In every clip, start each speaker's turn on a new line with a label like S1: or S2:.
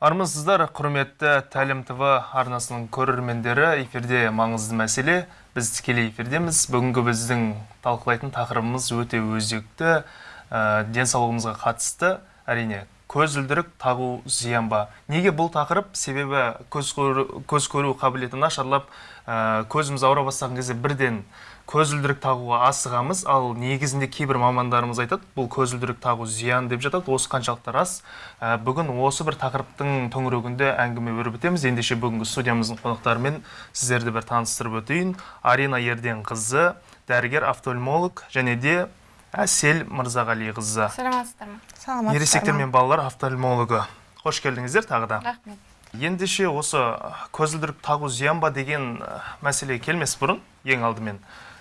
S1: армысыздар құрметті тәлім тв арнасының көрермендері эфирде маңызды мәселе. Біз тікелей эфирдеміз. Бүгінгі біздің талқылайтын тақырыбымыз өте өзекті ә, денсаулығымызға қатысты. Әрине көзілдірік тағу зиян ба? Неге бұл тақырып? Себебі көз көру, көз көру қабілеті нашарлап ә, көзіміз ауыра бастаған кезде бірден көзілдірік тағуға асығамыз. Ал негізінде кейбір мамандарымыз айтады бұл көзілдірік тағу зиян деп жатады. Осы қаншалықты рас. Ә, бүгін осы бір тақырыптың төңірегінде әңгіме өрбітеміз. Ендеше бүгінгі студиямыздың қонақтарымен сіздерді бір таныстырып өтейін. Арина ерденқызы дәрігер офтальмолог және де әсел мырзағалиқызы.
S2: Саламатсыздар ма?
S3: Саламатсыздар
S1: ересектер мен балалар офтальмологы. Қош келдіңіздер тағы да.
S2: Рахмет.
S1: Ендеше осы көзілдірік тағу зиян ба деген мәселеге келмес бұрын ең алдымен.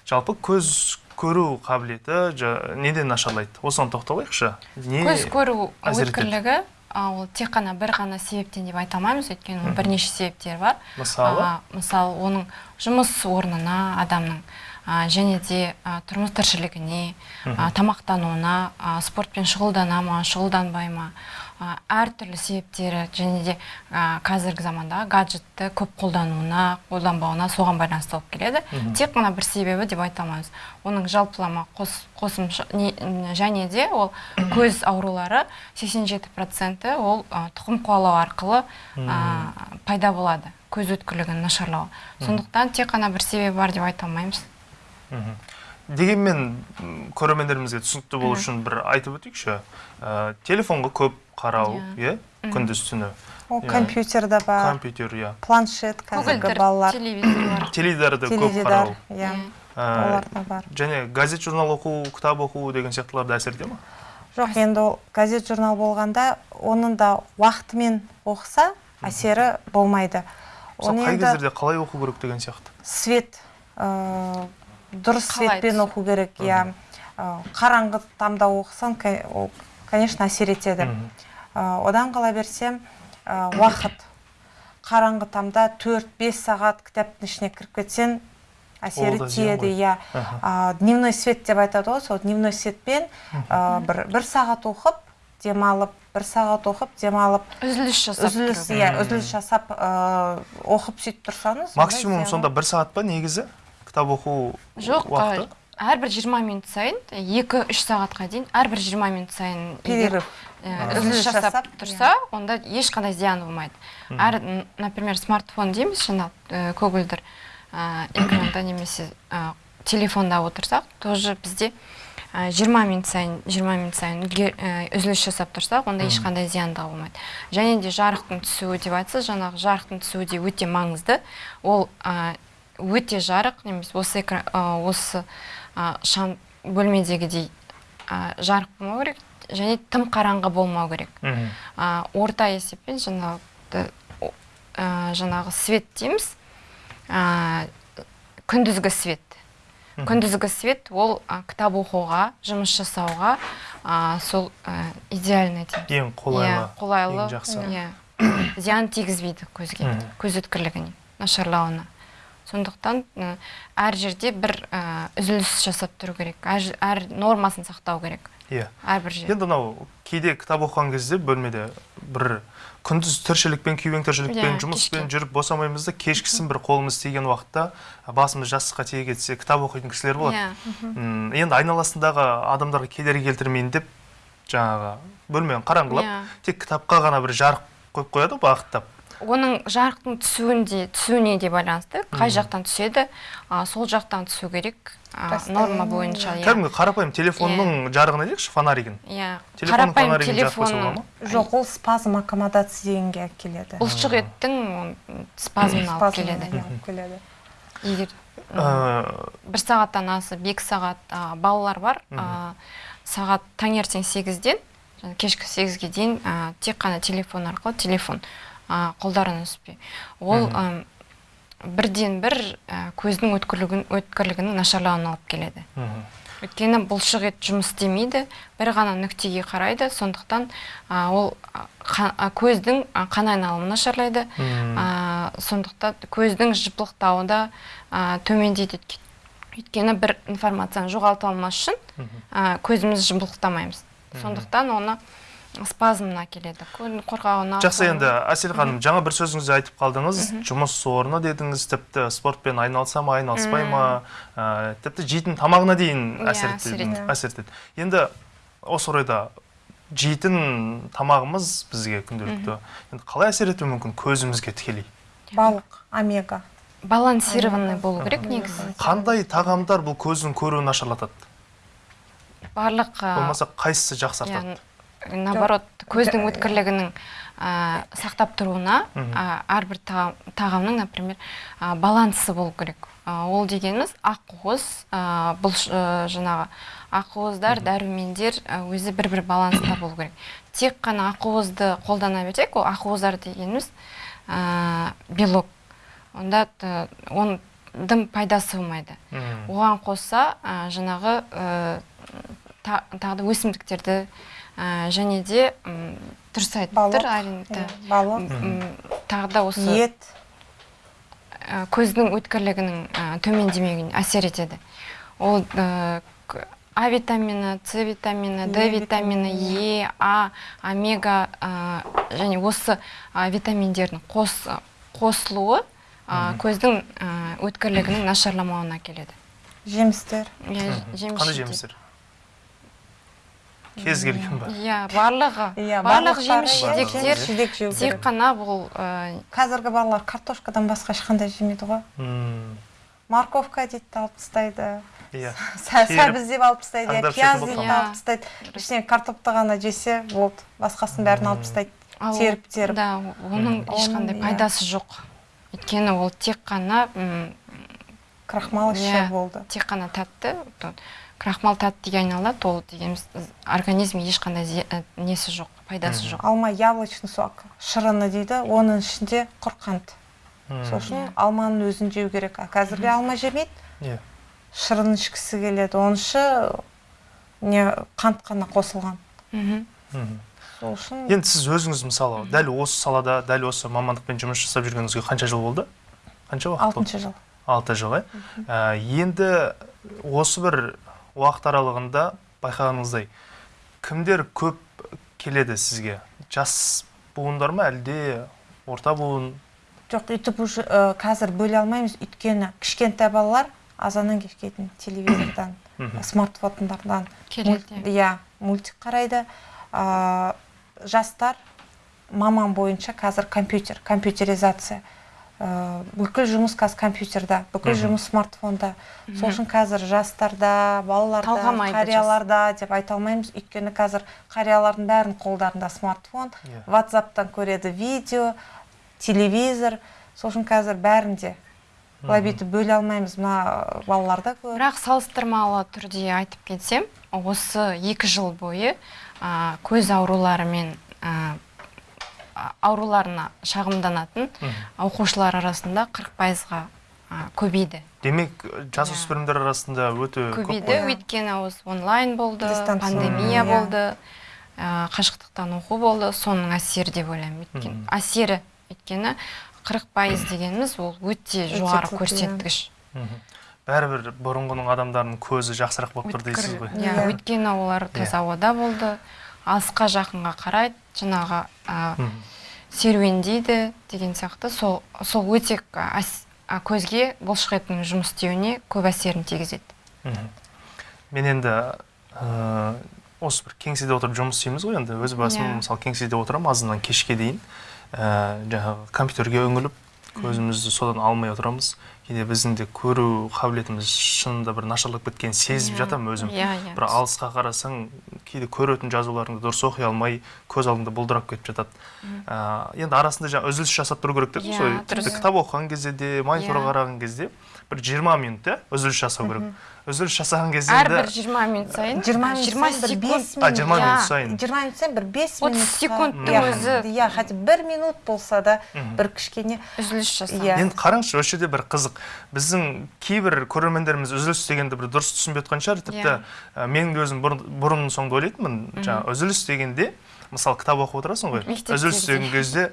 S1: Жалпы көз көру қабілеті жа- неден нашарлайды? Осыған тоқталайықшы. Не
S2: көз көру өткірлігі ол тек қана бір ғана себептен деп айта алмаймыз өйткені оның бірнеше себептері бар.
S1: Мысалы?
S2: А, мысалы оның жұмыс орнына адамның а, және де а, тұрмыс тіршілігіне тамақтануына спортпен шұғылдана ма шұғылданбай ма әртүрлі себептері және де а, қазіргі замандағы гаджетті көп қолдануына қолданбауына соған байланысты болып келеді. Тек қана бір себебі деп айта алмаймыз. Оның жалпылама қос, қосымша не- және де ол көз аурулары 87% ол а, тұқым қуалау арқылы а, пайда болады. Көз өткірлігінің нашарлауы сондықтан тек қана бір себебі бар деп айта алмаймыз.
S1: Дегенмен көрермендерімізге түсінікті болу үшін бір айтып өтейікші Ә, телефонға көп қарау иә. күндіз түні.
S3: Ол
S1: Иә.
S3: компьютерда бар.
S1: Компьютер иә.
S3: Планшет қазіргі балалар.
S1: теледидарды көп қарау.
S3: иә.
S1: Ә,
S3: олар да бар.
S1: және газет журнал оқу кітап оқу деген сияқтылар да әсер ете ма?
S3: Жоқ енді ол газет журнал болғанда оның да уақытымен оқыса әсері болмайды.
S1: Мысалы қай кездерде қалай оқу керек деген сияқты?
S3: Свет ә, дұрыс
S2: түсу?
S3: оқу керек иә. Қараңғы тамда оқысаң ол конечно әсер етеді. Одан қала берсем уақыт. Қараңғы тамда 4-5 сағат кітаптың ішіне кіріп кетсең әсері тиеді иә. Дневной свет деп айтады ғой сол дневной светпен а, бір, бір сағат оқып демалып бір сағат оқып демалып
S2: үзіліс жасап
S3: үзіліс иә үзіліс жасап а, оқып сөйтіп тұрсаңыз
S1: максимум сонда бір сағат па негізі? Кітап оқу
S2: жоқ
S1: уақыты?
S2: әрбір 20 минут сайын 2-3 сағатқа дейін әрбір 20 минут сайын
S3: перерыв
S2: үзіліс жасап тұрса онда ешқандай зиян болмайды. Әр например смартфон дейміз жаңағы көгілдір экранда немесе телефонда отырсақ тоже бізде э, 20 минут сайын 20 минут сайын үзіліс жасап тұрсақ онда ешқандай зияндығы болмайды. Және де жарықтың түсуі деп айтсыз жаңағы жарықтың түсуі де өте маңызды. Ол өте жарық немесе осы экра- э, осы шам бөлмедегідей жарық болмау керек және тым қараңғы болмау керек. Орта есеппен жаңағы жаңағы свет дейміз. Күндізгі свет. Күндізгі свет ол кітап оқуға жұмыс жасауға сол а, идеальный дейміз.
S1: Ең қолайлы
S2: Иә, қолайлы
S1: ең жақсы.
S2: иә. Зиян тигізбейді көзге көз өткірлігіне нашарлауына. Сондықтан әр жерде бір үзіліс жасап тұру керек. Әр, нормасын сақтау керек.
S1: Иә.
S2: Әрбір жерде.
S1: Енді мынау кейде кітап оқыған кезде бөлмеде бір күндіз тіршілікпен күйбең тіршілікпен
S2: Иә,
S1: жұмыспен
S2: кешке.
S1: жүріп босамаймыз да кешкісін бір қолымыз тиген уақытта басымыз жастыққа тие кетсе кітап оқитын кісілер болады.
S2: Иә.
S1: Енді айналасындағы адамдарға кедергі келтірмейін деп жаңағы бөлмені қараңғылап
S2: Иә.
S1: тек кітапқа ғана бір жарық қойып қояды ғой бағыттап.
S2: Оның жарықтың түсуінде түсуіне де байланысты қай жақтан түседі а, сол жақтан түсу керек а, норма бойынша иә.
S1: кәдімгі қарапайым телефонның жарығын айтайықшы фонаригін?
S2: Иә
S1: телефонның
S2: қарапайым
S1: фонаригін болады
S2: телефонның
S1: ма?
S3: Жоқ ол спазм аккомодация дегенге алып келеді
S2: бұлшық еттің м, спазмына алып келеді.
S3: алып келеді.
S2: Егер
S1: Ә,
S2: бір сағаттан асып екі сағат а, балалар бар а, сағат таңертең сегізден кешкі сегізге дейін тек қана телефон арқылы телефон. А, қолдарына түспей ол ам, бірден бір а, көздің өткірлігін өткірлігінің нашарлауына алып келеді. Өйткені бұлшық ет жұмыс істемейді бір ғана нүктеге қарайды сондықтан а, ол қа- а, көздің қан айналымы нашарлайды. А, сондықтан көздің жыпылықтауы да төмендейді. Өйтке- өйткені бір информацияны жоғалта алмас үшін көзіміз жыпылықтамаймыз сондықтан оны спазмына келеді. Қорғауына
S1: жақсы енді әсел ханым жаңа бір сөзіңізде айтып қалдыңыз. Жұмыс орны дедіңіз тіпті спортпен айналыса ма айналыспай ма ә, тіпті жейтін тамағына дейін
S2: Иә,
S1: әсер етеді
S3: етеді.
S1: әсер етеді. Енді осы орайда жейтін тамағымыз бізге күнделікті. Енді қалай әсер етуі мүмкін? Көзімізге тікелей.
S3: Балық омега.
S2: Балансированный болу керек негізі.
S1: Қандай тағамдар бұл көздің көруін нашарлатады?
S2: Барлық
S1: болмаса қайсысы жақсартады?
S2: Наоборот көздің өткірлігінің ә, сақтап тұруына ә, әрбір тағам- тағамның например ә, балансы болу керек. Ә, ол дегеніміз ақуыз ә, бұл ә, жаңағы ақуыздар дәрумендер өзі бір бір баланста болу керек. Тек қана ақуызды қолдана берсек ол ақуыздар дегеніміз ә, белок. Онда оның пайдасы болмайды оған қоса ә, жаңағы ә, та- тағы да өсімдіктерді және де м, дұрыс айтып
S3: Балық,
S2: тұр Арина,
S3: иә,
S2: да.
S3: балық
S2: М, тағы да осы
S3: ет.
S2: Ә, көздің өткірлігінің ә, төмендемеуіне әсер етеді. Ол ә, а витамині с витамині д витамині е а омега ә, және осы ә, витаминдердің қос қосылуы ә, көздің ә, өткірлігінің нашарламауына келеді
S3: жемістер.
S2: Иә
S1: Мгм.
S2: жеміс
S1: қандай жемістер? Кез келген ба
S2: иә барлығы.
S3: Иә
S2: барлық жеміс
S3: иә,
S2: жидектер
S3: жеміс жидек жеу
S2: тек қана бұл
S3: қазіргі балалар картошкадан басқа ешқандай жемейді ғой. Морковка дейді де алып тастайды.
S1: Иә.
S3: Сәбіз деп алып тастайды иә пияз дейді алып тастайды. Ішінен картопты ғана жесе болды басқасын бәрін алып тастайды. Теріп теріп.
S2: да оның ешқандай
S3: Оның, иә.
S2: пайдасы жоқ. Өйткені ол тек қана м,
S3: крахмал
S2: Иә.
S3: іші болды.
S2: тек қана тәтті. Крахмал тәттіге айналады ол дегеніміз организмге ешқандай ә, несі жоқ пайдасы жоқ.
S3: Алма яблочный сок шырыны дейді оның ішінде құр қант сол үшін
S2: Иә.
S3: алманың өзін жеу керек. А қазіргі алма жемейді.
S1: Иә.
S3: Шырын ішкісі келеді. Оның іші не қант қана қосылған. Сол үшін
S1: енді сіз өзіңіз мысалы дәл осы салада дәл осы мамандықпен жұмыс жасап жүргеніңізге қанша жыл болды? Қанша уақыт
S3: алтыншы жыл.
S1: Алты жыл иә Ә, енді осы бір уақыт аралығында байқағаныңыздай кімдер көп келеді сізге? Жас буындар ма әлде орта буын?
S3: Жоқ өйтіп уже ә, қазір бөле алмаймыз. Өйткені кішкентай балалар азаннан кешке дейін телевизордан смартфондардан
S2: келеді
S3: мульт- иә мультик қарайды. А, жастар маман бойынша қазір компьютер компьютеризация. Ә, бүкіл жұмыс қазір компьютерда бүкіл жұмыс смартфонда. Сол үшін қазір жастарда балаларда
S2: Талғамайды
S3: қарияларда деп айта алмаймыз. Өйткені қазір қариялардың бәрінің қолдарында смартфон
S1: Иә.
S3: ватсаптан көреді видео телевизор. Сол үшін қазір бәрінде былай бүйтіп бөле алмаймыз. Мына балаларда көп.
S2: Бірақ салыстырмалы түрде айтып кетсем осы екі жыл бойы ә, көз ауруларымен ә, ауруларына шағымданатын оқушылар арасында 40 пайызға ә, көбейді
S1: демек
S2: Иә.
S1: жасөспірімдер арасында өте көп
S2: көбейді өйткені осы онлайн болды
S3: Дистанция.
S2: пандемия
S3: Иә.
S2: болды ә, қашықтықтан оқу болды соның әсері деп ойлаймын өйткені әсері өйткені 40 пайыз дегеніміз ол өте жоғары
S3: иә.
S2: көрсеткіш
S1: бәрібір бұрынғының адамдарының көзі жақсырақ болып тұр дейсіз ғой
S2: иә
S3: Иә.
S2: өйткені олар таза ауада болды алысқа жақынға қарайды жаңағы ә. Серуендейді деген сияқты. Сол сол өте көзге бұлшықеттің жұмыс істеуіне көп әсерін тигізеді.
S1: Мен енді ә, осы бір кеңседе отырып жұмыс істейміз ғой енді. Өз басым
S2: Иә.
S1: мысалы кеңседе отырамын азаннан кешке дейін. Ә, жаңағы компьютерге үңіліп көзімізді содан алмай отырамыз. Кейде біздің де көру қабілетіміз шынында бір нашарлап кеткенін сезіп
S2: Иә.
S1: жатамын өзім.
S2: иә иә.
S1: Бір алысқа қарасаң кейде көретін жазуларыңды дұрыс оқи алмай көз алдыңда бұлдырап кетіп жатады. Ә, енді арасында жаңа үзіліс жасап тұру керек дедіңіз
S2: Иә,
S1: ғой. Тіпті кітап оқыған кезде де мониторға
S2: Иә.
S1: қараған кезде бір 20 минут иә үзіліс жасау керек. Үзіліс жасаған кезде
S2: әрбір 20 минут сайын
S3: 20 минут
S2: 20
S3: сайын бір
S2: секунд
S3: бес
S1: а 20
S2: Иә.
S1: минут сайын
S3: 20 минут сайын бір 5
S2: отыз
S3: минут
S2: секундтың өзі.
S3: иә хотя бы бір минут болса да бір кішкене
S2: үзіліс жасау
S3: Иә.
S1: енді қараңызшы осы жерде бір қызық біздің кейбір көрермендеріміз үзіліс дегенді бір дұрыс түсінбей жатқан шығар тіпті мен де өзім бұрын соңды ойлайтынмын жаңағы үзіліс дегенде мысалы кітап оқып отырасың ғой үзіліс
S2: де.
S1: деген кезде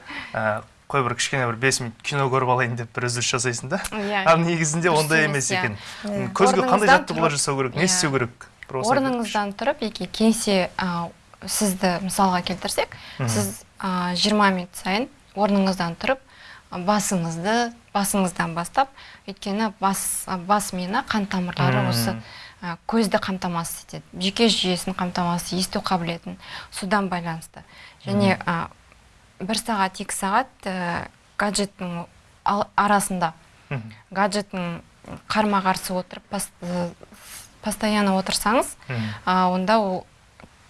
S1: қой бір кішкене бір бес минут кино көріп алайын деп бір үзіліс жасайсың да?
S2: Иә.
S1: ал негізінде ондай
S2: емес, иә.
S1: екен.
S3: Иә.
S1: көзге қандай жаттығулар жасау керек? Не
S2: Иә.
S1: істеу керек?
S2: Орныңыздан тұрып яки кеңсе а, сізді мысалға келтірсек сіз а, 20 минут сайын орныңыздан тұрып басыңызды басыңыздан бастап өйткені бас бас миына қан тамырлары осы а, көзді қамтамасыз етеді. Жүйке жүйесін қамтамасыз есту қабілетін содан байланысты. Және а, бір сағат екі сағат ә, гаджеттің арасында. Гаджеттің қарма қарсы отырып э, постоянно отырсаңыз а, онда ол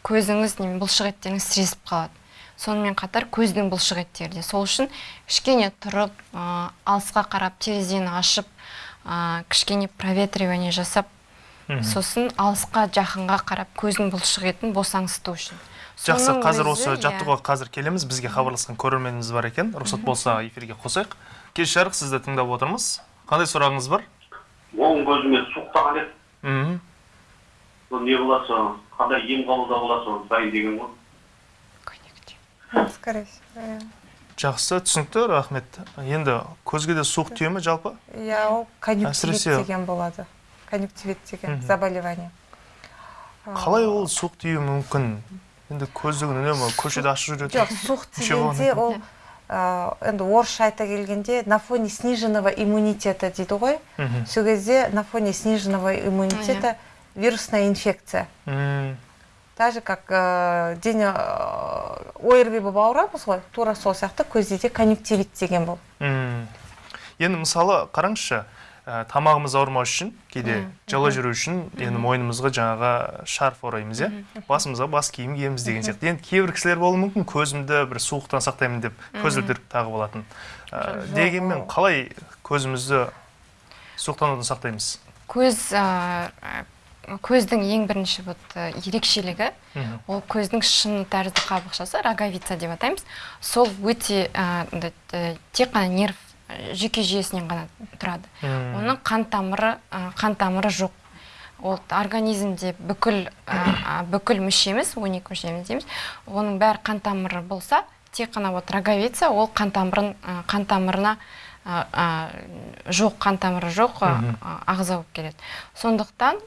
S2: көзіңіз неме бұлшық еттеріңіз сіресіп қалады. Сонымен қатар көздің бұлшық еттері де. Сол үшін кішкене тұрып а, алысқа қарап терезені ашып а, кішкене проветривание жасап сосын алысқа жақынға қарап көздің бұлшық етін босаңсыту үшін.
S1: Жақсы қазір
S2: өзі,
S1: осы
S2: иә.
S1: жаттығуға қазір келеміз. Бізге хабарласқан көрерменіміз бар екен. Рұқсат болса эфирге қосайық. Кеш жарық сізді тыңдап отырмыз. Қандай сұрағыңыз бар?
S4: Оң көзіме суықтаған еді.
S1: Мхм.
S4: Сол не болады соны қандай ем қабылдауға болады соны сұрайын деген ғой.
S3: Скорее всего иә.
S1: жақсы түсінікті рахмет. Енді көзге де суық тие ме жалпы?
S3: Иә ол конъюнктивит деген болады. Конъюнктивит деген заболевание.
S1: Қалай ол суық тиюі мүмкін? Енді көздігін үнемі көшеде ашық жүреді?
S3: жоқ суық
S1: екен?
S3: ол енді орысша айта келгенде на фоне сниженного иммунитета дейді ғой. Сол кезде на фоне сниженного иммунитета вирусная инфекция.
S1: М,
S3: так же как ә, дене орб болып ауырамыз ғой тура сол сияқты көзде де конъюнктивит деген бұл.
S1: М. енді мысалы қараңызшы ә, тамағымыз ауырмау үшін кейде жылы жүру үшін енді мойнымызға жаңағы шарф ораймыз иә? Басымызға бас киім киеміз деген сияқты. Енді кейбір кісілер болуы мүмкін көзімді бір суықтан сақтаймын деп көзілдірік тағып алатын Ә,
S3: Жоқ,
S1: дегенмен қалай көзімізді суықтанудан сақтаймыз?
S2: Көз а, көздің ең бірінші вот а, ерекшелігі ол көздің шыны тәрізді қабықшасы роговица деп атаймыз. Сол өте э, тек қана нерв э, жүйке жүйесінен ғана тұрады. Оның қан тамыры қан тамыры жоқ. Ол организмде бүкіл бүкіл мүшеміз 12 мүшеміз дейміз. Оның бәрі қан тамыры болса тек қана вот роговица ол қан тамырын қан тамырына жоқ қан тамыры жоқ ағза болып келеді. Сондықтан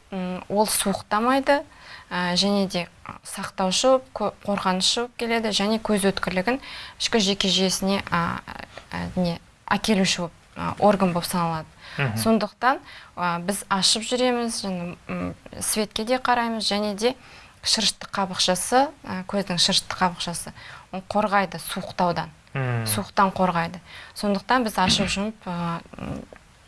S2: ол суықтамайды ә, және де сақтаушы қорғанышы болып келеді және көз өткірлігін ішкі жүйке жүйесіне а, не әкелуші орган болып саналады. Сондықтан біз ашып жүреміз және светке де қараймыз және де шырышты қабықшасы көздің шырышты қабықшасы ол қорғайды суықтаудан. Суықтан қорғайды. Сондықтан біз ашып жұмып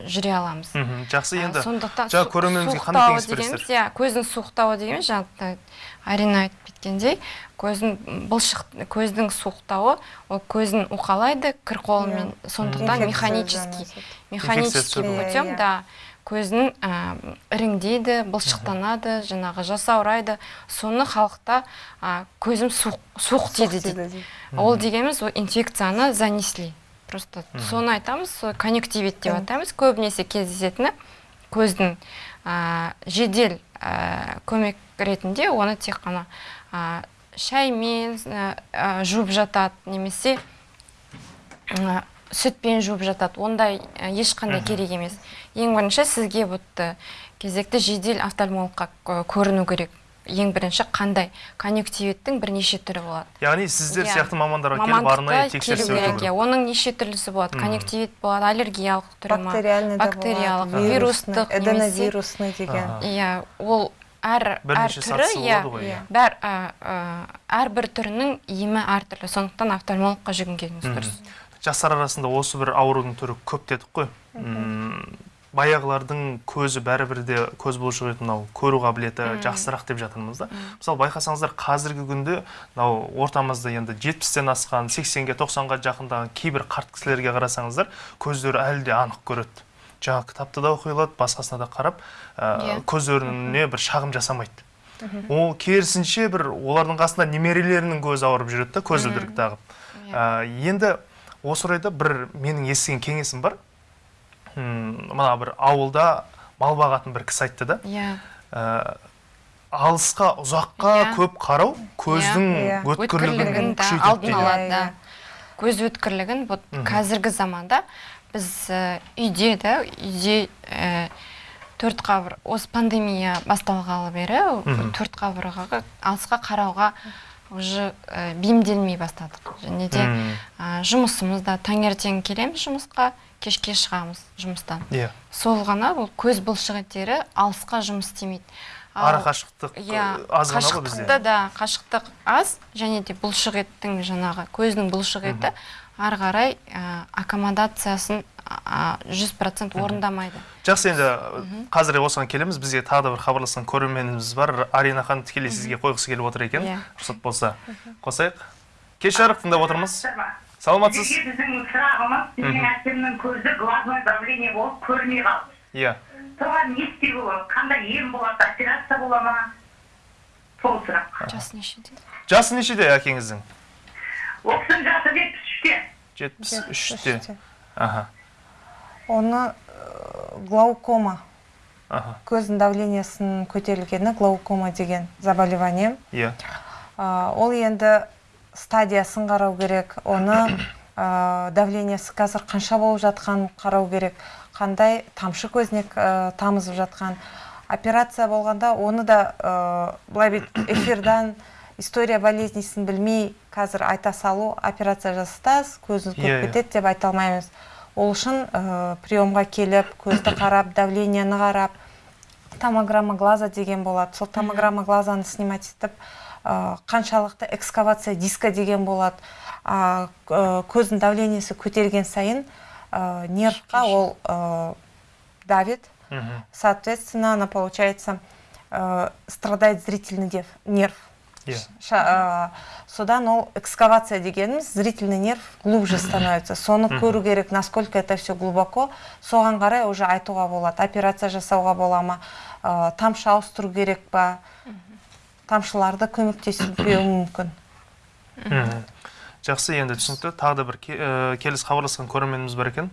S2: жүре аламыз.
S1: Мгм. жақсы енді.
S2: сондықтан
S1: жаңа көрерменімізге қандай кеңес бересіздер?
S2: дегеніміз, иә көздің суықтауы дегеніміз жаңа арина айтып кеткендей көздің бұлшық көздің суықтауы ол көзін уқалайды кір қолымен сондықтан механический механический путем
S3: Иә,
S2: да. Көзін ә, іріңдейді бұлшықтанады жаңағы жасаурайды соны халықта ә, көзім суық суық тиді дейді
S3: дейді.
S2: ол дегеніміз ол инфекцияны занесли. Просто соны айтамыз сол конъюнктивит деп атаймыз көбінесе кездесетіні көздің ә, жедел ә, көмек ретінде оны тек қана ә, шаймен ә, жуып жатады немесе ә, сүтпен жуып жатады. Ондай ә, ешқандай керек емес. Ең бірінші сізге вот ә, кезекті жедел офтальмологқа кө- көріну керек. Ең бірінші қандай? Конъюнктивиттің бірнеше түрі болады.
S1: Яғни сіздер
S2: Иә.
S1: сияқты мамандарға келіп арнайы тексеріс
S2: келу керек
S1: өту
S2: иә оның неше түрлісі болады? Конъюнктивит болады аллергиялық түрі ма?
S3: Бактериальный
S2: бактериялық,
S3: болады.
S2: вирустық
S3: эденовирусный деген.
S2: Иә ол әр түрі иә
S3: иә.
S1: иә.
S2: бәр әрбір түрінің емі әртүрлі сондықтан офтальмологқа жүгінгеніңіз дұрыс.
S1: Жастар арасында осы бір аурудың түрі көп дедік қой. Баяғылардың көзі бәрібір де көз бұлшық етін мынау көру қабілеті жақсырақ деп жатырмыз да. Мысалы байқасаңыздар қазіргі күнде мынау ортамызда енді жетпістен асқан сексенге тоқсанға жақындаған кейбір қарт кісілерге қарасаңыздар көздері әлі де анық көреді. Жаңағы кітапты да оқи алады басқасына да қарап ә,
S2: Иә.
S1: көздеріне бір шағым жасамайды. Ол керісінше бір олардың қасында немерелерінің көзі ауырып жүреді да көзілдірік тағып. Ә, енді осы орайда бір менің естіген кеңесім бар. Мына бір ауылда мал бағатын бір кісі айтты да
S2: иә
S1: ә, алысқа ұзаққа
S2: Иә.
S1: көп қарау көздің
S3: Иә.
S1: өткірлігін
S2: алдын алады
S3: Иә,
S2: да
S3: иә.
S2: көз өткірлігін вот қазіргі заманда біз ә, үйде да үйде ә, төрт қабыр осы пандемия басталғалы бері төрт қабырғаға алысқа қарауға уже бейімделмей бастадық және де
S1: Мгм.
S2: ә, жұмысымыз да таңертең келеміз жұмысқа кешке шығамыз жұмыстан.
S1: Иә.
S2: Сол ғана бұл көз бұлшықеттері алысқа жұмыс істемейді.
S1: Ара қашықтық
S2: иә
S1: э, аз ғана ғой бізде.
S2: қашықтықта да қашықтық аз және де бұлшық еттің жаңағы көздің бұлшық еті ары қарай ә, аккомодациясын жүз процент орындамайды.
S1: Жақсы енді қазір осыған келеміз. Бізге тағы да бір хабарласқан көрерменіміз бар. Арина ханым тікелей сізге қойғысы келіп отыр екен
S2: Иә.
S1: рұқсат болса. Қосайық. Кеш жарық тыңдап отырмыз. Саламатсыз?
S5: Біздің сұрағымыз менің әкемнің көзі глазное давление болып көрмей қалды.
S1: Иә.
S5: Соған не істеуге болады? Қандай ем болады? Операция бола ма? Сол сұрақ.
S2: Жасы нешеде?
S1: Жасы нешеде әкеңіздің?
S5: Ол кісінің жасы жетпіс үште.
S1: Жетпіс үште. аха.
S3: Оны э, глаукома.
S1: Аха.
S3: Көздің давлениесінің көтерілгені глаукома деген заболевание
S1: иә.
S3: А, ол енді стадиясын қарау керек оны ә, давлениесі қазір қанша болып жатқанын қарау керек қандай тамшы көзіне ә, тамызып жатқан. Операция болғанда оны да ә, былай бүйтіп эфирдан история болезнисін білмей қазір айта салу операция жасатасыз көзіңіз
S1: Иә,
S3: көріп
S1: иә.
S3: кетеді деп айта алмаймыз. Ол үшін ә, приемға келіп көзді қарап давлениені қарап томограмма глаза деген болады. Сол томограмма глазаны снимать етіп қаншалықты экскавация диска деген болады а, к- көздің давлениесі көтерген сайын ә, нервқа ол ә, давит. Соответственно она получается ә, страдает зрительный нерв.
S1: Иә
S3: Ша- ә, содан ол экскавация дегеніміз зрительный нерв глубже становится. Соны көру керек насколько это все глубоко. Соған қарай уже айтуға болады операция жасауға бола ма ә, тамшы ауыстыру керек па? Тамшыларды көмектесуге мүмкін.
S1: Жақсы енді түсінікті. Тағы да бір ке- э, келесі хабарласқан көрерменіміз бар екен.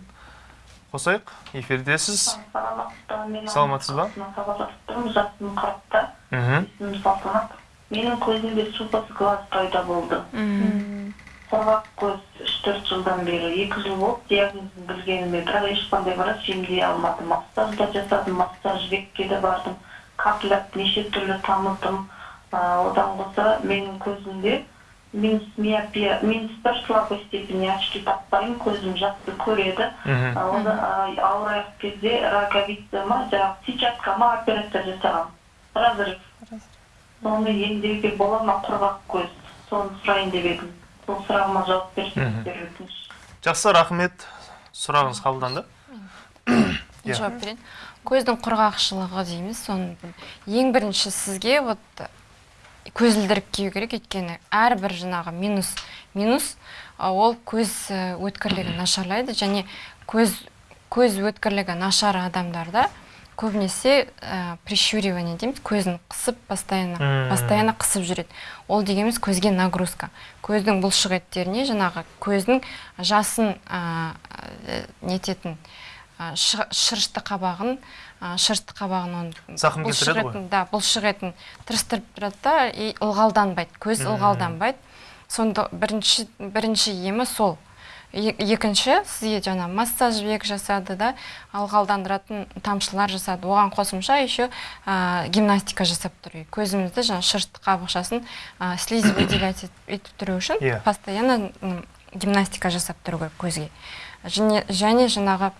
S1: Қосайық. Эфирдесіз. Саламатсыз ба?
S5: хабарласып тұрмын жасым қырықта
S1: мхм.
S5: Есімім салтанат менің көзімде супас глаз пайда болды. Құрғақ көз үш төрт жылдан бері екі жыл болды. Диагнозын білгеніме бірақ ешқандай врач емдей алмады массаж да жасадым массаж жібекке де бардым. Капляп неше түрлі тамыздым одан қоса менің көзімде минус бір слабой степени очки тақпаймын көзім жақсы көреді. Оны ауырайық кезде роговица ма жаңағы сетчатка ма операция жасағанмын разрыв. Соны емдеуге бола ма құрғақ көз? Соны сұрайын деп едім. Сол сұрағыма жауап берсеңіздер өтініш.
S1: Жақсы рахмет. Сұрағыңыз қабылданды. Иә.
S2: жауап берейін. Көздің құрғақшылығы дейміз. Соны ең бірінші сізге вот көзілдірік кию керек өйткені әрбір жаңағы минус минус ол көз өткірлігін нашарлайды. Және көз көз өткірлігі нашар адамдарда көбінесе ә, прищуривание дейміз көзін қысып постоянно постоянно қысып жүреді. Ол дегеніміз көзге нагрузка. Көздің бұлшық еттеріне жаңағы көздің жасын ә, ә, нететін ә, шы- шырышты қабағын ә, шырышты қабағын оны
S1: Зақым келтіреді ғой.
S2: да бұлшық етін тырыстырып тұрады да и ылғалданбайды көз ылғалданбайды сонда бірінші бірінші емі сол Е- екінші сізге жаңа массаж жібек жасады да ылғалдандыратын тамшылар жасады оған қосымша еще ә, гимнастика жасап керек. көзімізді жаңа шырышты қабықшасын ә, выделять ет- етіп тұру үшін
S1: Иә.
S2: постоянно гимнастика жасап тұру керек көзге және, және жаңағы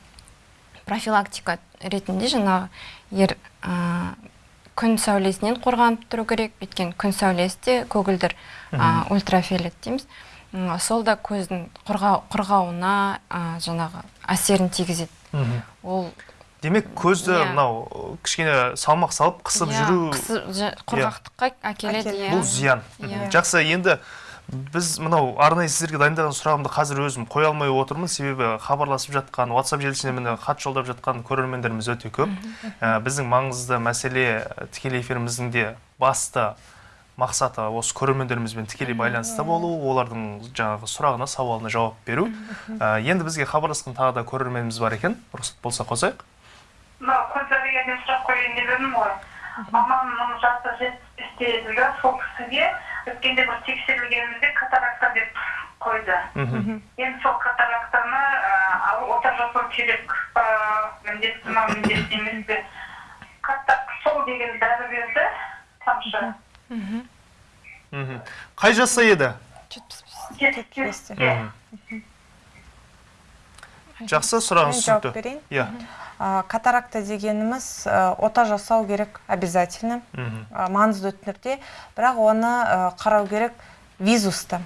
S2: профилактика ретінде жаңағы ер ә, күн сәулесінен қорғанып тұру керек. Өйткені күн сәулесі де көгілдір ә, ультрафиолет дейміз. М, сол да көздің құрға, құрғауына ә, жаңағы әсерін тигізеді.
S1: Мхм
S2: ол
S1: демек көзді
S2: Иә.
S1: мынау э, кішкене салмақ салып қысып
S2: иә,
S1: жүру
S2: қысып жа- құрғақтыққа әкеледі
S3: Әкеледі.
S2: иә.
S1: Бұл зиян.
S2: Иә.
S1: жақсы енді біз мынау арнайы сіздерге дайындаған сұрағымды қазір өзім қоя алмай отырмын. Себебі хабарласып жатқан WhatsApp желісіне міне хат жолдап жатқан көрермендеріміз өте көп. Ә, біздің маңызды мәселе ә, тікелей эфиріміздің де басты мақсаты осы көрермендерімізбен тікелей байланыста болу олардың жаңағы сұрағына сауалына жауап беру. Ә, енді бізге хабарласқан тағы да көрерменіміз бар екен. Рұқсат болса қосайық.
S5: Мынау көзәбегенен сұрақ қояйын деп едім ғой. Мамамның жасы жетпіс бесте еді сол кісіге. Өткенде бір тексерілгенімізде катаракта деп қойды.
S1: Мхм
S5: енді сол катарактаны ота жасау керек па міндетті ма міндетті емес пе? Сол деген дәрі берді тамшы
S1: мхм қай жаста еді?
S2: Жетпіс бес.
S3: Жетпісте
S1: мхм жақсы сұрағыңыз
S3: жауап
S1: түсінікті.
S3: берейін.
S1: Иә.
S3: Катаракта дегеніміз ота жасау керек обязательно. Маңызды түрде бірақ оны қарау керек визусты.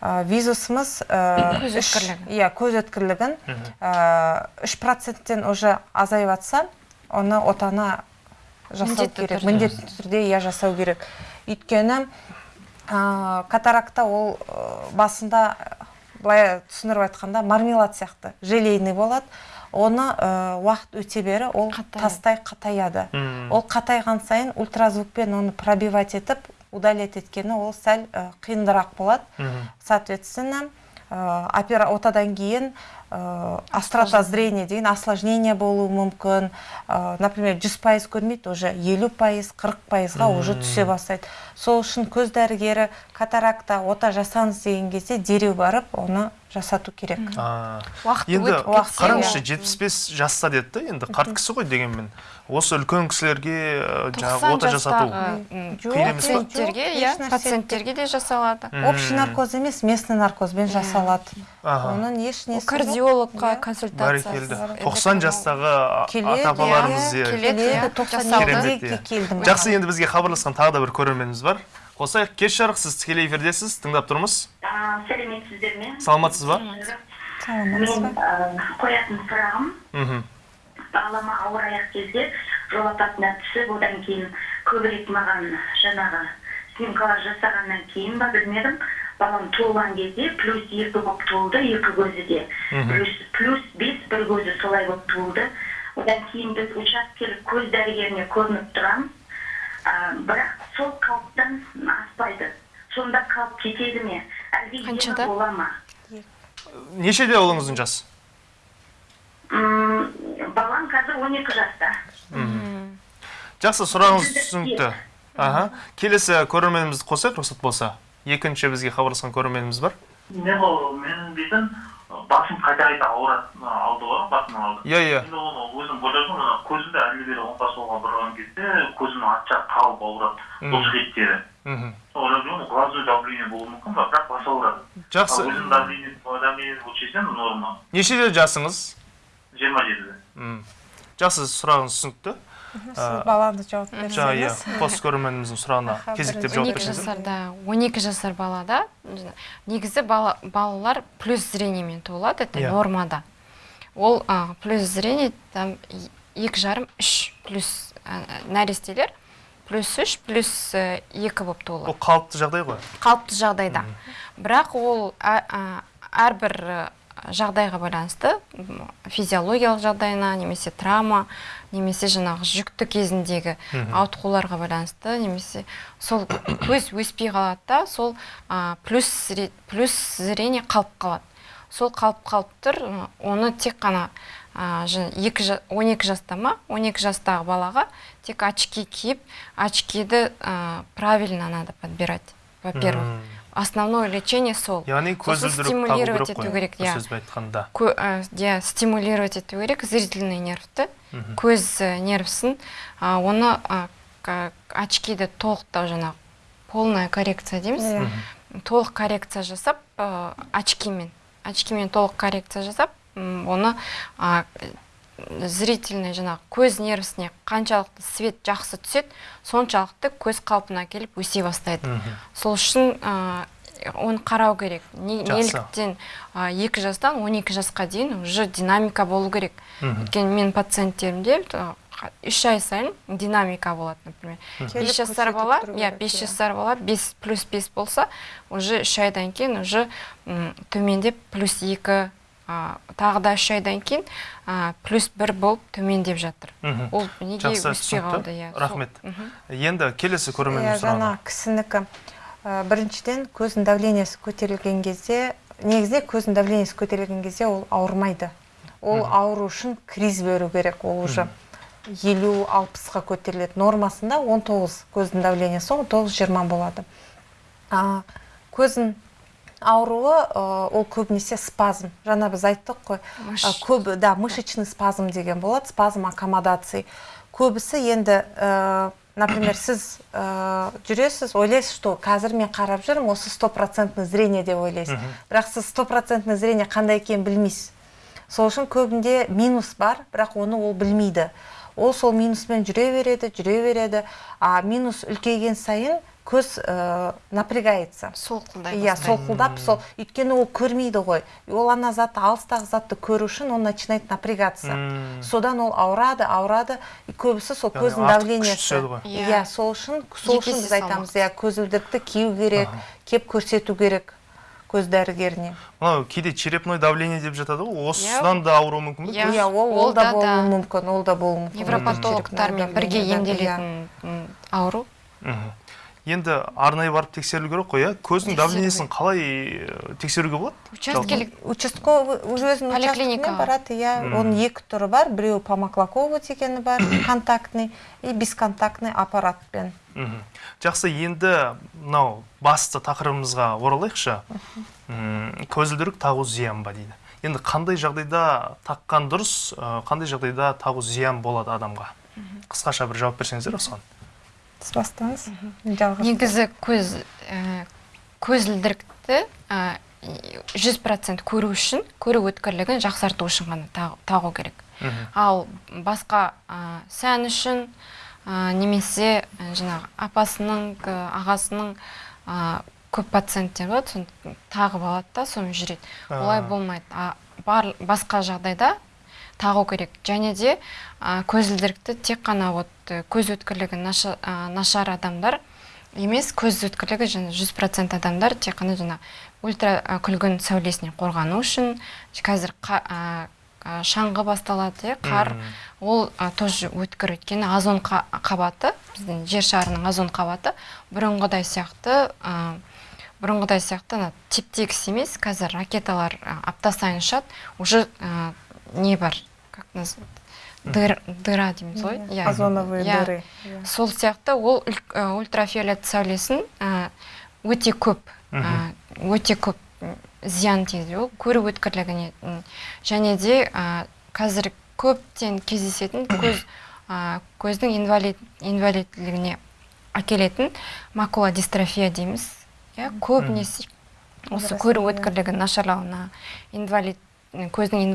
S3: Визусымыз
S2: Көз өткірлігін.
S3: иә көз өткірлігін. Үш проценттен уже азайып жатса оны отаны жасау
S2: Міндетті
S3: керек. міндетті түрде иә жасау керек. Өйткені а, катаракта ол а, басында былай түсіндіріп айтқанда мармелад сияқты желейный болады. Оны а, уақыт өте бере ол тастай қатаяды ол қатайған сайын ультразвукпен оны пробивать етіп удалять еткені ол сәл а, қиындырақ болады. Соответственно ә, опера отадан кейін ә, острота зрения деген осложнение болуы мүмкін. Ә, например 100 пайыз көрмейді уже елу пайыз қырық пайызға уже түсе бастайды. Сол үшін көз дәрігері катаракта ота жасаңыз деген кезде дереу барып оны жасату керек.
S1: Енді қараңызшы жетпіс бес жаста деді да енді қарт кісі ғой дегенмен. Осы үлкен кісілерге жаңағы
S2: 90
S1: ота жасату
S2: пациенттерге иә пациенттерге де жасалады.
S3: Общий наркоз емес местный наркозбен жасалады.
S1: Аха.
S3: оның еш несі
S2: кардиологқа
S3: Иә.
S2: консультация
S1: бәрекелді тоқсан жастағы ата апаларымыз
S3: иә,
S1: иә
S2: келеді, иә,
S3: тоқсан
S1: иә.
S3: келдім.
S1: Жақсы енді бізге хабарласқан тағы да бір көрерменіміз бар. Қосайық кеш жарық сіз тікелей эфирдесіз тыңдап тұрмыз.
S5: А, сәлеметсіздер ме?
S1: Саламатсыз ба?
S3: Саламатсыз
S5: мен
S3: ба
S5: қоятын сұрағым.
S1: Мхм.
S5: Балама ауыр аяқ кезде жол апатына түсіп одан кейін көбірек маған жаңағы снимкалар жасағаннан кейін ба білмедім. Балам туылған кезде плюс екі болып туылды екі көзі де. Плюс плюс бес бір көзі солай болып туылды. Одан кейін біз учаскелік көз дәрігеріне көрініп тұрамыз. а, бірақ сол қалыптан аспайды. Сонда қалып кетеді ме? Әлде
S2: Қаншада?
S5: емі бола ма?
S1: Нешеде ұлыңыздың жасы?
S5: М, балам қазір 12 жаста.
S1: Жақсы сұрағыңыз түсінікті аха. Келесі көрерменімізді қосайық рұқсат болса. Екінші бізге хабарласқан көрерменіміз бар.
S6: Мен дейтін басым қайта қайта ауырады мына алды ғой басым алды
S1: иә иә
S6: енді оны өзім ойлаймын мына көзімді әрі бері оңға солға бұрған кезде көзімнің арт жағы қалып ауырады бұлшық еттері
S1: мхм
S6: ойлап жүрмін глазной давление болуы мүмкін ба бірақ басы ауырады
S1: жақсы
S6: өзім давление давление өлшесем норма
S1: нешеде жасыңыз
S6: жиырма жетіде
S1: жақсы сұрағыңыз түсінікті
S3: сіз баланы жауап
S1: жаңа иә
S3: берсеңіз
S1: қос көрерменіміздің сұрағына кезектеп жауап
S2: 12
S1: берсеңіз
S2: жасарда 12 жасар балада негізі бала, балалар плюс зрениемен туылады это
S1: Иә.
S2: нормада. Ол а, плюс зрение там екі жарым үш плюс нәрестелер плюс үш плюс э, екі болып туылады.
S1: Бұл қалыпты жағдай ғой.
S2: Қалыпты жағдайда бірақ ол әрбір жағдайға байланысты физиологиялық жағдайына немесе травма немесе жаңағы жүкті кезіндегі ауытқуларға байланысты немесе сол көз өспей қалады да сол ә, плюс плюс зрение қалып қалады. Сол қалып қалып тұр оны тек қана екі жа- 12 жаста ма 12 жастағы балаға тек очки киіп очкиді ә, правильно надо подбирать во-первых.
S1: М.
S2: основное лечение сол.
S1: Яғни көзілдірік
S2: стимулировать ету
S1: қой
S2: керек
S1: бір
S2: иә.
S1: сөзбен айтқанда.
S2: Иә стимулировать ету керек зрительный нервті көз ә, нервісін а, оны очкиді толықтау жаңағы полная коррекция дейміз. Толық коррекция жасап очкимен. Очкимен толық коррекция жасап оны зрительный жаңағы көз нервісіне қаншалықты свет жақсы түседі соншалықты көз қалпына келіп өсе бастайды. Сол үшін ә, оны қарау керек. Не- неліктен ә, екі жастан 12 жасқа дейін уже динамика болу керек. Өйткені менің пациенттерімде үш ай сайын динамика болады например. Бес жасар бала иә бес
S3: иә.
S2: жасар бала бес плюс бес болса уже үш айдан кейін уже төмендеп плюс екі тағы да үш айдан кейін а, плюс бір болып төмендеп жатыр. Ол неге өспей қалды? Иә
S1: рахмет. Енді келесі
S3: иә
S1: көрерменнің сұрағына
S3: жаңа кісінікі. Ә, біріншіден көздің давлениесі көтерілген кезде негізінде көздің давлениесі көтерілген кезде ол ауырмайды. Ол ауру үшін криз беру керек ол уже. Елу алпысқа көтеріледі нормасында 19 көздің давлениесі 19-20 болады. А, көздің ауруы ол көбінесе спазм. Жаңа біз айттық қой. Ә, көбі да мышечный спазм деген болады спазм аккомодации көбісі енді ә, например сіз ә, жүресіз ойлайсыз что қазір мен қарап жүрмін осы стопроцентный зрение деп ойлайсыз. Бірақ сіз стопроцентный зрение қандай екенін білмейсіз. Сол үшін көбінде минус бар бірақ оны ол білмейді. Ол сол минуспен жүре береді жүре береді. А минус үлкейген сайын көз ә, напрягается.
S2: Солқылдай
S3: иә солқылдап сол өйткені ол көрмейді ғой. Ол ана затты алыстағы затты көру үшін он начинает напрягаться. Содан ол ауырады ауырады и көбісі сол көздің давлениесі.
S2: Иә.
S3: иә сол үшін сол үшін біз айтамыз иә көзілдірікті кию керек кеп көрсету керек көз дәрігеріне.
S1: Мынау кейде черепной давление деп жатады ғой осыдан да ауыруы мүмкін бе?
S2: Иә.
S3: иә ол ол да болуы мүмкін ол да болуы мүмкін.
S2: Невропатологтармен бірге емделетін ауру.
S1: Енді арнайы барып тексерілу керек қой иә? Көздің давлениесін қалай э, тексеруге болады?
S2: Учаскелік
S3: участковый өзінің
S2: Поликлиника.
S3: учаскесіне барады иә. Оның екі түрі бар. Біреуі помоклаковый дегені бар контактный и бесконтактный аппаратпен.
S1: Жақсы енді мынау басты тақырыбымызға оралайықшы. Көзілдірік тағу зиян ба дейді? Енді қандай жағдайда таққан дұрыс э, қандай жағдайда тағу зиян болады адамға? Қысқаша бір жауап берсеңіздер осыған
S3: сіз бастаңыз жалғас
S2: негізі көз ә, көзілдірікті ә, жүз процент көру үшін көру өткірлігін жақсарту үшін ғана тағу, тағу керек. Ал басқа ә, сән үшін ә, немесе ә, жаңағы апасының ә, ағасының ә, көп пациенттер болады соны тағып алады да сонымен жүреді. Олай
S1: А.
S2: болмайды. А бар басқа жағдайда тағу керек. Және де ә, көзілдірікті тек қана вот ә, көз өткірлігі наша, ә, нашар адамдар емес көз өткірлігі және жүз процент адамдар тек қана жаңа ультра ә, күлгін сәулесінен қорғану үшін. Қазір қа- ә, шаңғы басталады иә қар ол ә, тоже өткір өйткені озон қа- қабаты біздің жер шарының озон қабаты. Бұрынғыдай сияқты ә, бұрынғыдай сияқты ана теп-тегіс емес. Қазір ракеталар ә, апта сайын ұшады. Уже ә, не бар. Дыр, дыра дейміз ғой? Иә
S3: озоновые дыры.
S2: сол сияқты ол ә, ультрафиолет сәулесін ә, өте көп ә, өте көп зиян тигізеді. Ол көру өткірлігіне және де қазір көптен кездесетін көз көздің инвалид инвалидтілігіне әкелетін макула дистрофия дейміз. Иә көбінесе осы көру
S3: Растение.
S2: өткірлігі нашарлауына инвалид көздің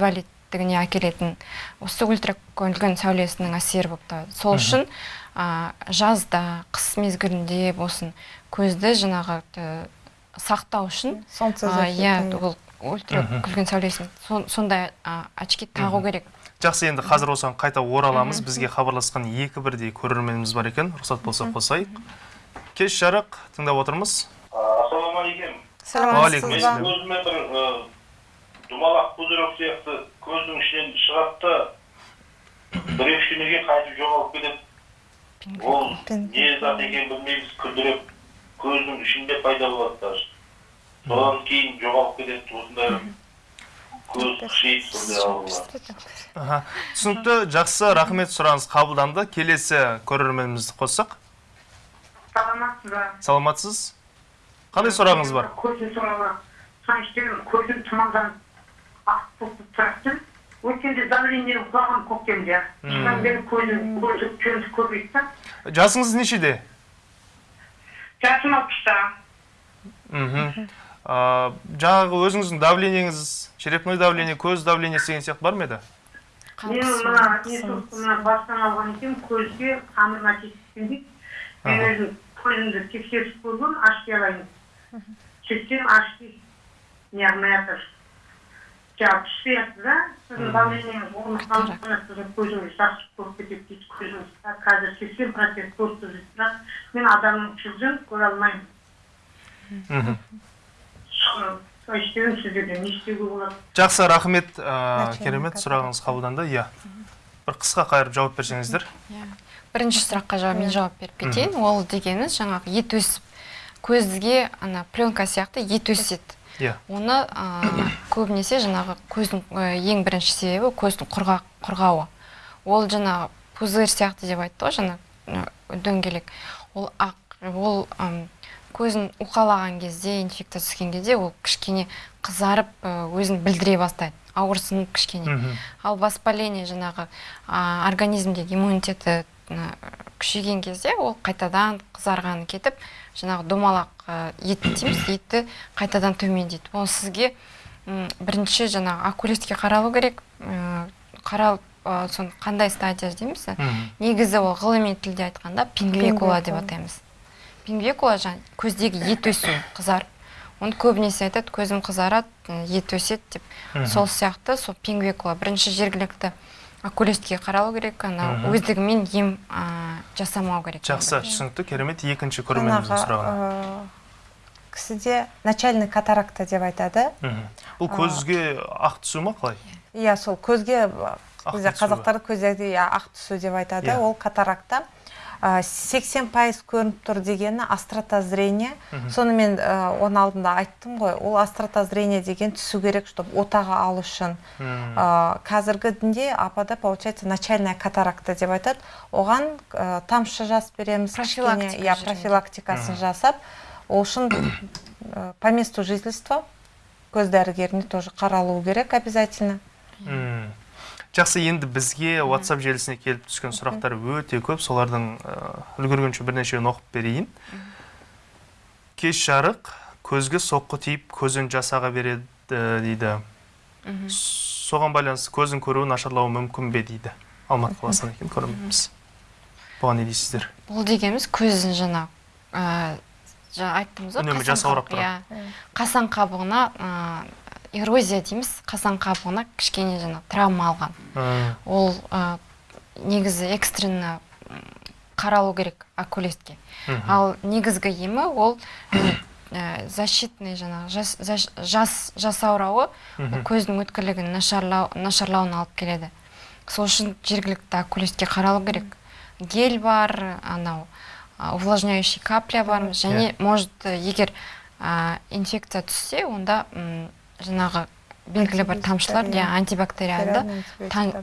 S2: инвалидтігіне әкелетін осы ультракүлгін сәулесінің әсері болып табылады сол үшін а, жазда қыс мезгілінде болсын көзді жаңағы сақтау үшін
S3: солнце
S2: иә ол ультракүлгін сәулесін сон- сондай а, очки тағу керек.
S1: Жақсы енді қазір осыған қайта ораламыз. Бізге хабарласқан екі бірдей көрерменіміз бар екен. Рұқсат болса қосайық. Кеш жарық тыңдап отырмыз.
S4: Ассалаумағалейкум мен
S1: ассалам.
S4: көзіме бір ы, думалақ пузырек сияқты көздің ішінен шығады да бір екі күннен кейін қайтып жоғалып кетеді. Ол не зат екенін білмейміз күлдіреп көздің ішінде пайда болады даже. Содан кейін жоғалып кетеді осындай
S1: түсінікті жақсы рахмет сұрағыңыз қабылданды. Келесі көрерменімізді қоссақ.
S7: Саламатсыз ба
S1: саламатсыз. Қандай сұрағыңыз бар?
S7: Көзім көзім тұманданып тұрады өткенде давление құлаған көктемде содан бері көзім көзі көзі көбейді. Да
S1: жасыңыз нешеде?
S7: Жасым алпыста
S1: мхм. А, жаңағы өзіңіздің давлениеңіз черепной давление көз давлениесі деген сияқты бар ма еді?
S7: Мен мына мына бастан алған екен көзге тамырына тиіскен дейді мен өзім көзімді тексеріп көргенмін ашки алайын сөйтсем ашки неғылмай жатыр жаңағы жатыр да? Сіздің давлениеңіз орныққан сіздің көзіңіз жақсы көріп кетеді дейді көзіңіз қазір сексен процент көріп тұр дейді бірақ мен адамның жүзін көре алмаймын
S1: мхм
S7: солай сіздерден не істеуге болады
S1: жақсы рахмет керемет сұрағыңыз қабылданды иә бір қысқа қайырып жауап берсеңіздер
S2: Иә. бірінші сұраққа жауап мен жауап беріп кетейін ол дегеніміз жаңағы ет өсіп көзге ана пленка сияқты ет өседі
S1: иә.
S2: Оны ә, көбінесе жаңағы көздің ә, ең бірінші себебі көздің құрғақ құрғауы. Ол жаңағы пузырь сияқты деп айтты ғой жаңа ә, дөңгелек. Ол ақ ол көзін уқалаған кезде инфекция түскен кезде ол кішкене қызарып өзін білдіре бастайды ауырсынып кішкене. Ал воспаление жаңағы организмдегі иммунитеті күшейген кезде ол қайтадан қызарғаны кетіп жаңағы домалақ ет дейміз етті қайтадан төмендейді. Ол сізге бірінші жаңағы окулистке қаралу керек. Қаралып соны қандай стадия дейміз негізі ол ғылыми тілде айтқанда пингвекула деп атаймыз. Пингвекула жаңағы көздегі ет өсу қызарып оны көбінесе айтады көзім қызарады ет өседі деп. Сол сияқты сол пингвекула бірінші жергілікті окулистке қаралу керек. Ана өздігімен ем жасамау керек.
S1: Жақсы түсінікті. Керемет екінші көрерменіміздің сұрағына
S3: кісіде начальный катаракта деп айтады.
S1: Бұл көзге ақ түсу ма қалай?
S3: Иә сол көзге бізде
S1: түсу.
S3: қазақтар көздерде иә ақ түсу деп айтады.
S1: Иә.
S3: ол катаракта. 80 пайыз көрініп тұр дегені астрота зрение
S1: Мгм.
S3: сонымен ә, оның алдында айттым ғой ол астрота зрение деген түсу керек чтобы отаға алу үшін. Ә, қазіргі дінде апада получается начальная катаракта деп айтады оған ә, тамшы жасып береміз
S2: Профилактика
S3: кішкене, иә профилактикасын жасап ол үшін ә, по месту жительства көз дәрігеріне тоже қаралу керек обязательно
S1: Мм. Жақсы енді бізге WhatsApp желісіне келіп түскен сұрақтар өте көп. Солардың үлгергенше бірнешеуін оқып берейін. Кеш жарық көзге соққы тиіп көзін жасаға береді дейді. Соған байланысты көздің көруі нашарлауы мүмкін бе дейді. Алматы қаласынан екен көрерменіміз бұған не дейсіздер?
S2: Бұл дегеніміз көздің жаңағы ә, жаңа айттыңыз ғой
S1: Үнемі
S2: қасан
S1: жасаурап
S2: қабық- иә. Қасан қабығына эрозия дейміз қасан қабығына кішкене жаңағы травма алған. Ол ә, негізі экстренно қаралу керек окулистке. Ал негізгі емі ол ә, защитный жаңағы жас, жас, жас жасаурауы көздің өткірлігін нашарлау нашарлауына алып келеді. Сол үшін жергілікті окулистке қаралу керек. Гель бар анау увлажняющий капля бар. Және может егер а, инфекция түссе онда жаңағы белгілі бір тамшылар иә антибактериалды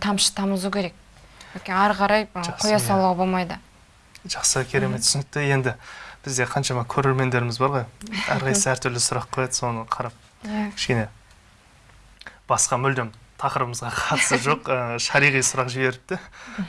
S2: тамшы тамызу керек. Өйткені ары қарай қоя
S1: иә.
S2: салуға болмайды.
S1: Жақсы керемет. Түсінікті. Енді бізде қаншама көрермендеріміз бар ғой. Әрқайсысы әртүрлі сұрақ қояды соны қарап.
S2: Иә.
S1: Кішкене басқа мүлдем тақырыбымызға қатысы жоқ ә, шариғи сұрақ жіберіпті.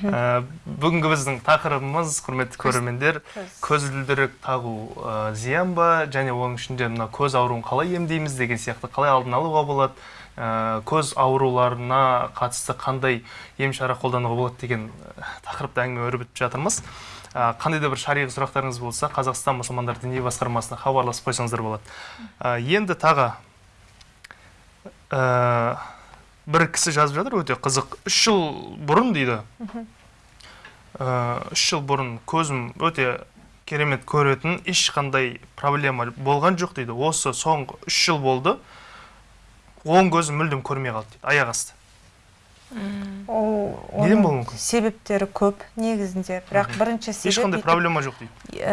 S1: Ә, бүгінгі біздің тақырыбымыз құрметті көрермендер көзілдірік тағу ә, зиян ба? Және оның ішінде мына көз ауруын қалай емдейміз деген сияқты қалай алдын алуға болады? Ә, көз ауруларына қатысты қандай ем шара қолдануға болады деген ә, тақырыпта әңгіме өрбітіп жатырмыз. Ә, қандай да бір шариғи сұрақтарыңыз болса қазақстан мұсылмандар діни басқармасына хабарласып қойсаңыздар болады. Ә, енді тағы ә, бір кісі жазып жатыр өте қызық. Үш жыл бұрын дейді. Ә, үш жыл бұрын көзім өте керемет көретін ешқандай проблема болған жоқ дейді. Осы соңғы үш жыл болды. Оң көзім мүлдем көрмей қалды дейді аяқ асты.
S3: Ол
S1: Неден болуы мүмкін?
S3: себептері көп негізінде бірақ бірінші себеп
S1: ешқандай проблема жоқ дейді.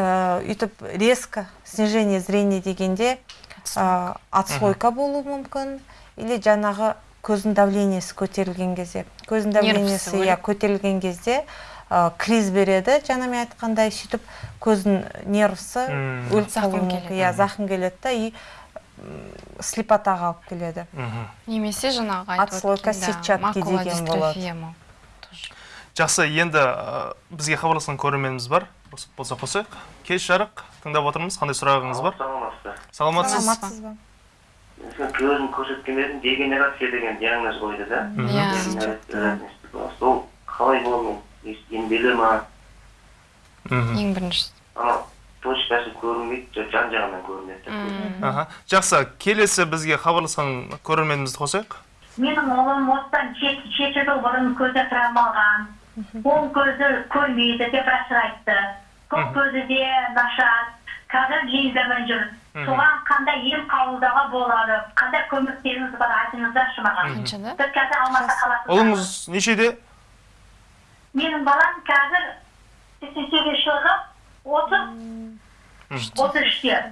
S3: Өйтіп резко снижение зрения дегенде отслойка болуы мүмкін или жаңағы көздің давлениесі көтерілген кезде көздің давлениесі иә көтерілген кезде ә, криз береді жаңа мен айтқандай сөйтіп көздің нервысы
S1: Мм.
S3: өліп қалуы
S2: келеді.
S3: мүмкін иә зақым келеді да и слепотаға алып келеді.
S2: Немесе жаңағы айтып
S3: Отслойка сетчатки деген болады.
S1: жақсы енді ә, бізге хабарласқан көрерменіміз бар. Осы болса қосайық. Кеш жарық. Тыңдап отырмыз. Қандай сұрағыңыз бар? саламатсыз.
S3: Саламатсыз ба?
S4: Мен көзім көрсеткен едім дегенерация деген диагноз қойды да
S2: иә
S4: сол қалай болу емделе ма
S1: мхм.
S2: ең бірінші
S4: анау точкасы көрінбейді жан жағынан көрінеді
S1: аха жақсы келесі бізге хабарласқан көрерменімізді қосайық
S7: менің ұлым осыдан жеті жеті жыл бұрын көзі травма алған оң көзі көрмейді деп врач айтты сол көзі де нашар қазір линзамен жүр. Соған қандай ем қабылдауға болады қандай көмектеріңіз бар айтыңыздаршы маған.
S2: Қаншада
S7: біз қазір алматы қаласында
S1: ұлыңыз нешеде?
S7: Менің балам қазір сексен сегіз жылғы отыз отыз үште.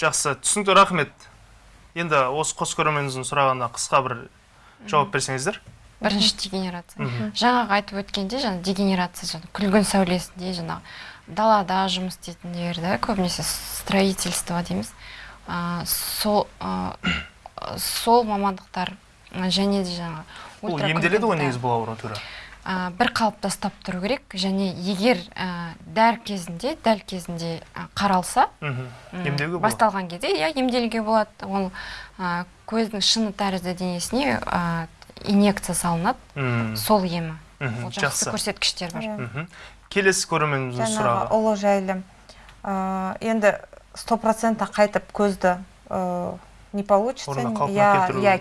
S1: Жақсы. Түсінікті рахмет. Енді осы қос көрерменіміздің сұрағына қысқа бір жауап берсеңіздер.
S2: Бірінші дегенерация. Жаңағы айтып өткенде жаңағы дегенерация жаңағы күлгін сәулесінде жаңағы далада жұмыс істейтіндер да көбінесе строительство дейміз. А, сол а, сол мамандықтар және де жаңағы
S1: бұл емделеді ғой негізі бұл ауру түрі
S2: ә, бір қалыпта ұстап тұру керек. Және егер ә, дәл кезінде дәл кезінде ә, қаралса
S1: емдеуге болады.
S2: басталған кезде иә емделуге болады. Ол ә, көздің шыны тәрізді денесіне ә, инъекция салынады. Сол емі.
S1: Мхм,
S2: ол жақсы көрсеткіштер бар.
S1: Мхм. Келесі көрерменіміздің сұрағы.
S3: ұлы жайлы Ә, енді сто процентті қайтып көзді ә, не получится иә
S1: келтіру
S3: иә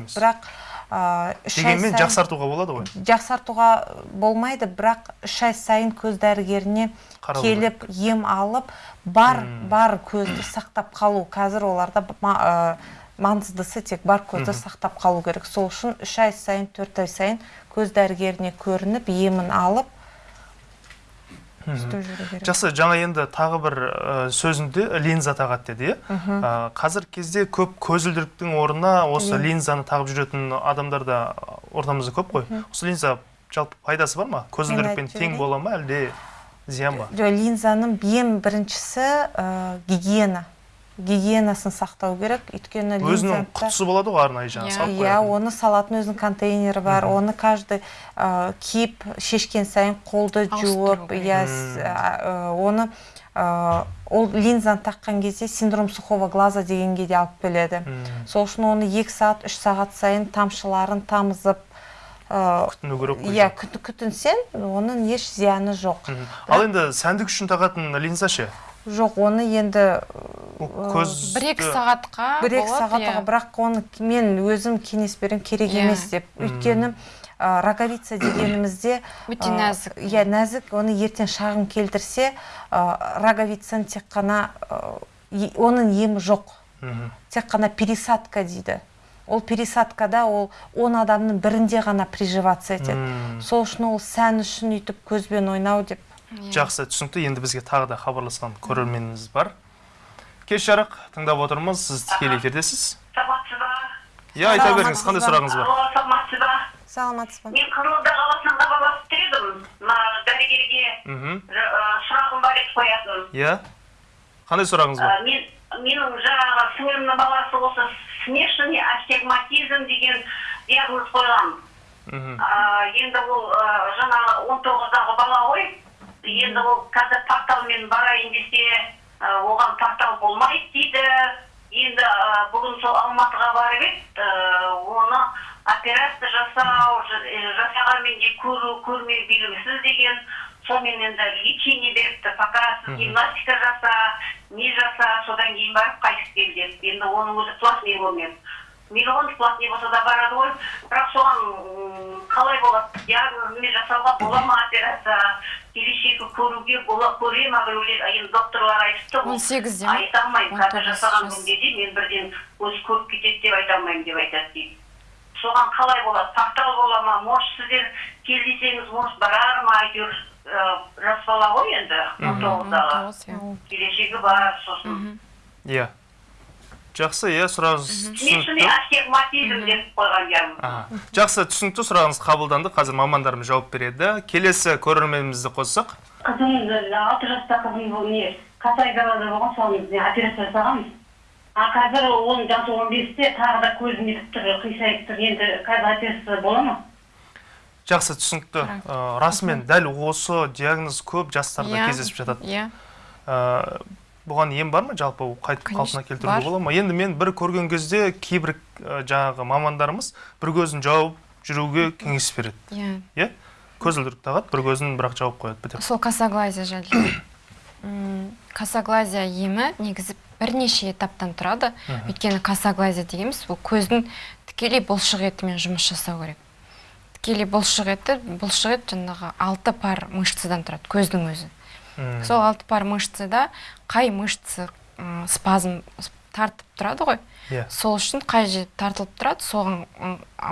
S1: емес.
S3: бірақ ә, үш
S1: дегенмен жақсартуға болады ғой.
S3: Жақсартуға болмайды бірақ үш ай сайын көз дәрігеріне келіп ем алып бар бар көзді сақтап қалу. Қазір оларда ма- ә, маңыздысы тек бар көзді сақтап қалу керек. Сол үшін үш ай сайын төрт ай сайын көз дәрігеріне көрініп емін алып
S1: Мгм.
S3: істеп жүру керек
S1: жақсы жаңа енді тағы бір сөзінде линза тағады деді. Иә қазір кезде көп көзілдіріктің орнына осы
S3: Лин-
S1: линзаны тағып жүретін адамдар да ортамызда көп қой. Осы линза жалпы пайдасы бар ма? Көзілдірікпен тең бола ма әлде зиян ба?
S3: Жоқ линзаның ең біріншісі гигиена. Гигиенасын сақтау керек. Өйткені
S1: өзінің құтысы болады ғой арнайы жаңағы
S2: Иә.
S1: салып
S3: иә оны салатын өзінің контейнері бар. Оны каждый ә, киіп шешкен сайын қолды жуып иә ә, ә, оны ә, ол линзаны таққан кезде синдром сухого глаза дегенге де алып келеді. Сол үшін оны екі сағат үш сағат сайын тамшыларын тамызып
S1: күтіну керек қой
S3: иә күт- күтінсең оның еш зияны жоқ.
S1: Ал енді сәндік үшін тағатын линза ше?
S3: Жоқ оны енді
S1: көз
S2: бір екі сағатқа
S3: бір екі сағатқа
S2: иә.
S3: бірақ оны мен өзім кеңес беремін керек
S2: Иә.
S3: емес деп өйткені ә, роговица дегенімізде
S2: Өте нәзік.
S3: иә нәзік оны ертең шағым келтірсе ә, роговицаны тек қана ә, оның емі жоқ тек қана пересадка дейді ол пересадкада ол он адамның бірінде ғана приживаться етеді сол үшін ол сән үшін өйтіп көзбен ойнау деп.
S1: Жақсы түсінікті. Енді бізге тағы да хабарласқан көрерменіміз бар. Кеш жарық. Тыңдап отырмыз. Сіз тікелей эфирдесіз.
S5: Саламатсыз ба
S1: иә айта беріңіз. Қандай сұрағыңыз бар?
S5: Алло саламатсыз ба
S3: саламатсыз ба
S5: мен қызылорда қаласынан хабарласып тұр едім мына дәрігерге сұрағым бар еді қоятын.
S1: Иә қандай сұрағыңыз бар?
S5: Мен менің жаңағы сіңілімнің баласы осы смешанный астигматизм деген диагноз қойған
S1: мхм
S5: енді ол жаңағы он тоғыздағы бала ғой. Енді ол қазір порталмен барайын десе оған портал болмайды дейді. Енді бүгін сол алматыға барып еді оны операция жасау жасағанмен де көру көрмеу белгісіз деген. Сонымен енді лечение беріпті пока сіз гимнастика жаса не жаса содан кейін барып қайтып кел деп енді оның өзі платный болмайды. Миллион платный болса да барады ғой бірақ соған м, қалай болады диагнозымен жасауға бола ма операция? Келешегі көруге бола көре ма біреулер? Енді докторлар айтыпты
S2: 18-де ма?
S5: айта алмаймын қазір
S2: 19
S5: жасаған
S2: жас.
S5: күнге де мен бірден көз көріп кетеді деп айта алмаймын деп айтады дейді. Соған қалай болады портал бола ма? Может сіздер кездесеңіз может барар ма әйтеуір жас бала ғой енді он тоғыздағы.
S2: 19, иә.
S5: келешегі бар сосын.
S1: Иә. Жақсы иә сұрағыңыз түсінікті
S5: астигматизм деп қойған
S1: Аха. жақсы түсінікті сұрағыңыз қабылданды. Қазір мамандарымыз жауап береді. Келесі көрерменімізді қоссақ.
S7: Қызымды алты жаста қызым бұл не касай далада болған соны не операция жасағанбыз а қазір оның жасы он бесте тағы да көзі нетіп тұр қисайып тұр. Енді қазір операция бола ма?
S1: Жақсы түсінікті. Расымен дәл осы диагноз көп жастарда
S2: Иә,
S1: кездесіп жатады.
S2: Иә.
S1: Бұған ем бар ма? жалпы ол қайтып қалпына келтіруге бола ма? енді мен бір көрген кезде кейбір жаңағы мамандарымыз бір көзін жауып жүруге кеңес береді.
S2: Иә.
S1: Иә? Көзілдірік тағады бір көзін бірақ жауып қояды бітеді.
S2: Сол косоглазия жайлы. Косоглазия емі негізі бірнеше этаптан тұрады. Өйткені косоглазия дегеніміз бұл көздің тікелей бұлшық етімен жұмыс жасау керек. Тікелей бұлшық еті бұлшық ет жаңағы алты пар мышцадан тұрады көздің өзі. Сол алты пар мышцада қай мышцы м, спазм тартып тұрады ғой?
S1: Иә.
S2: Сол үшін қай жер тартылып тұрады соған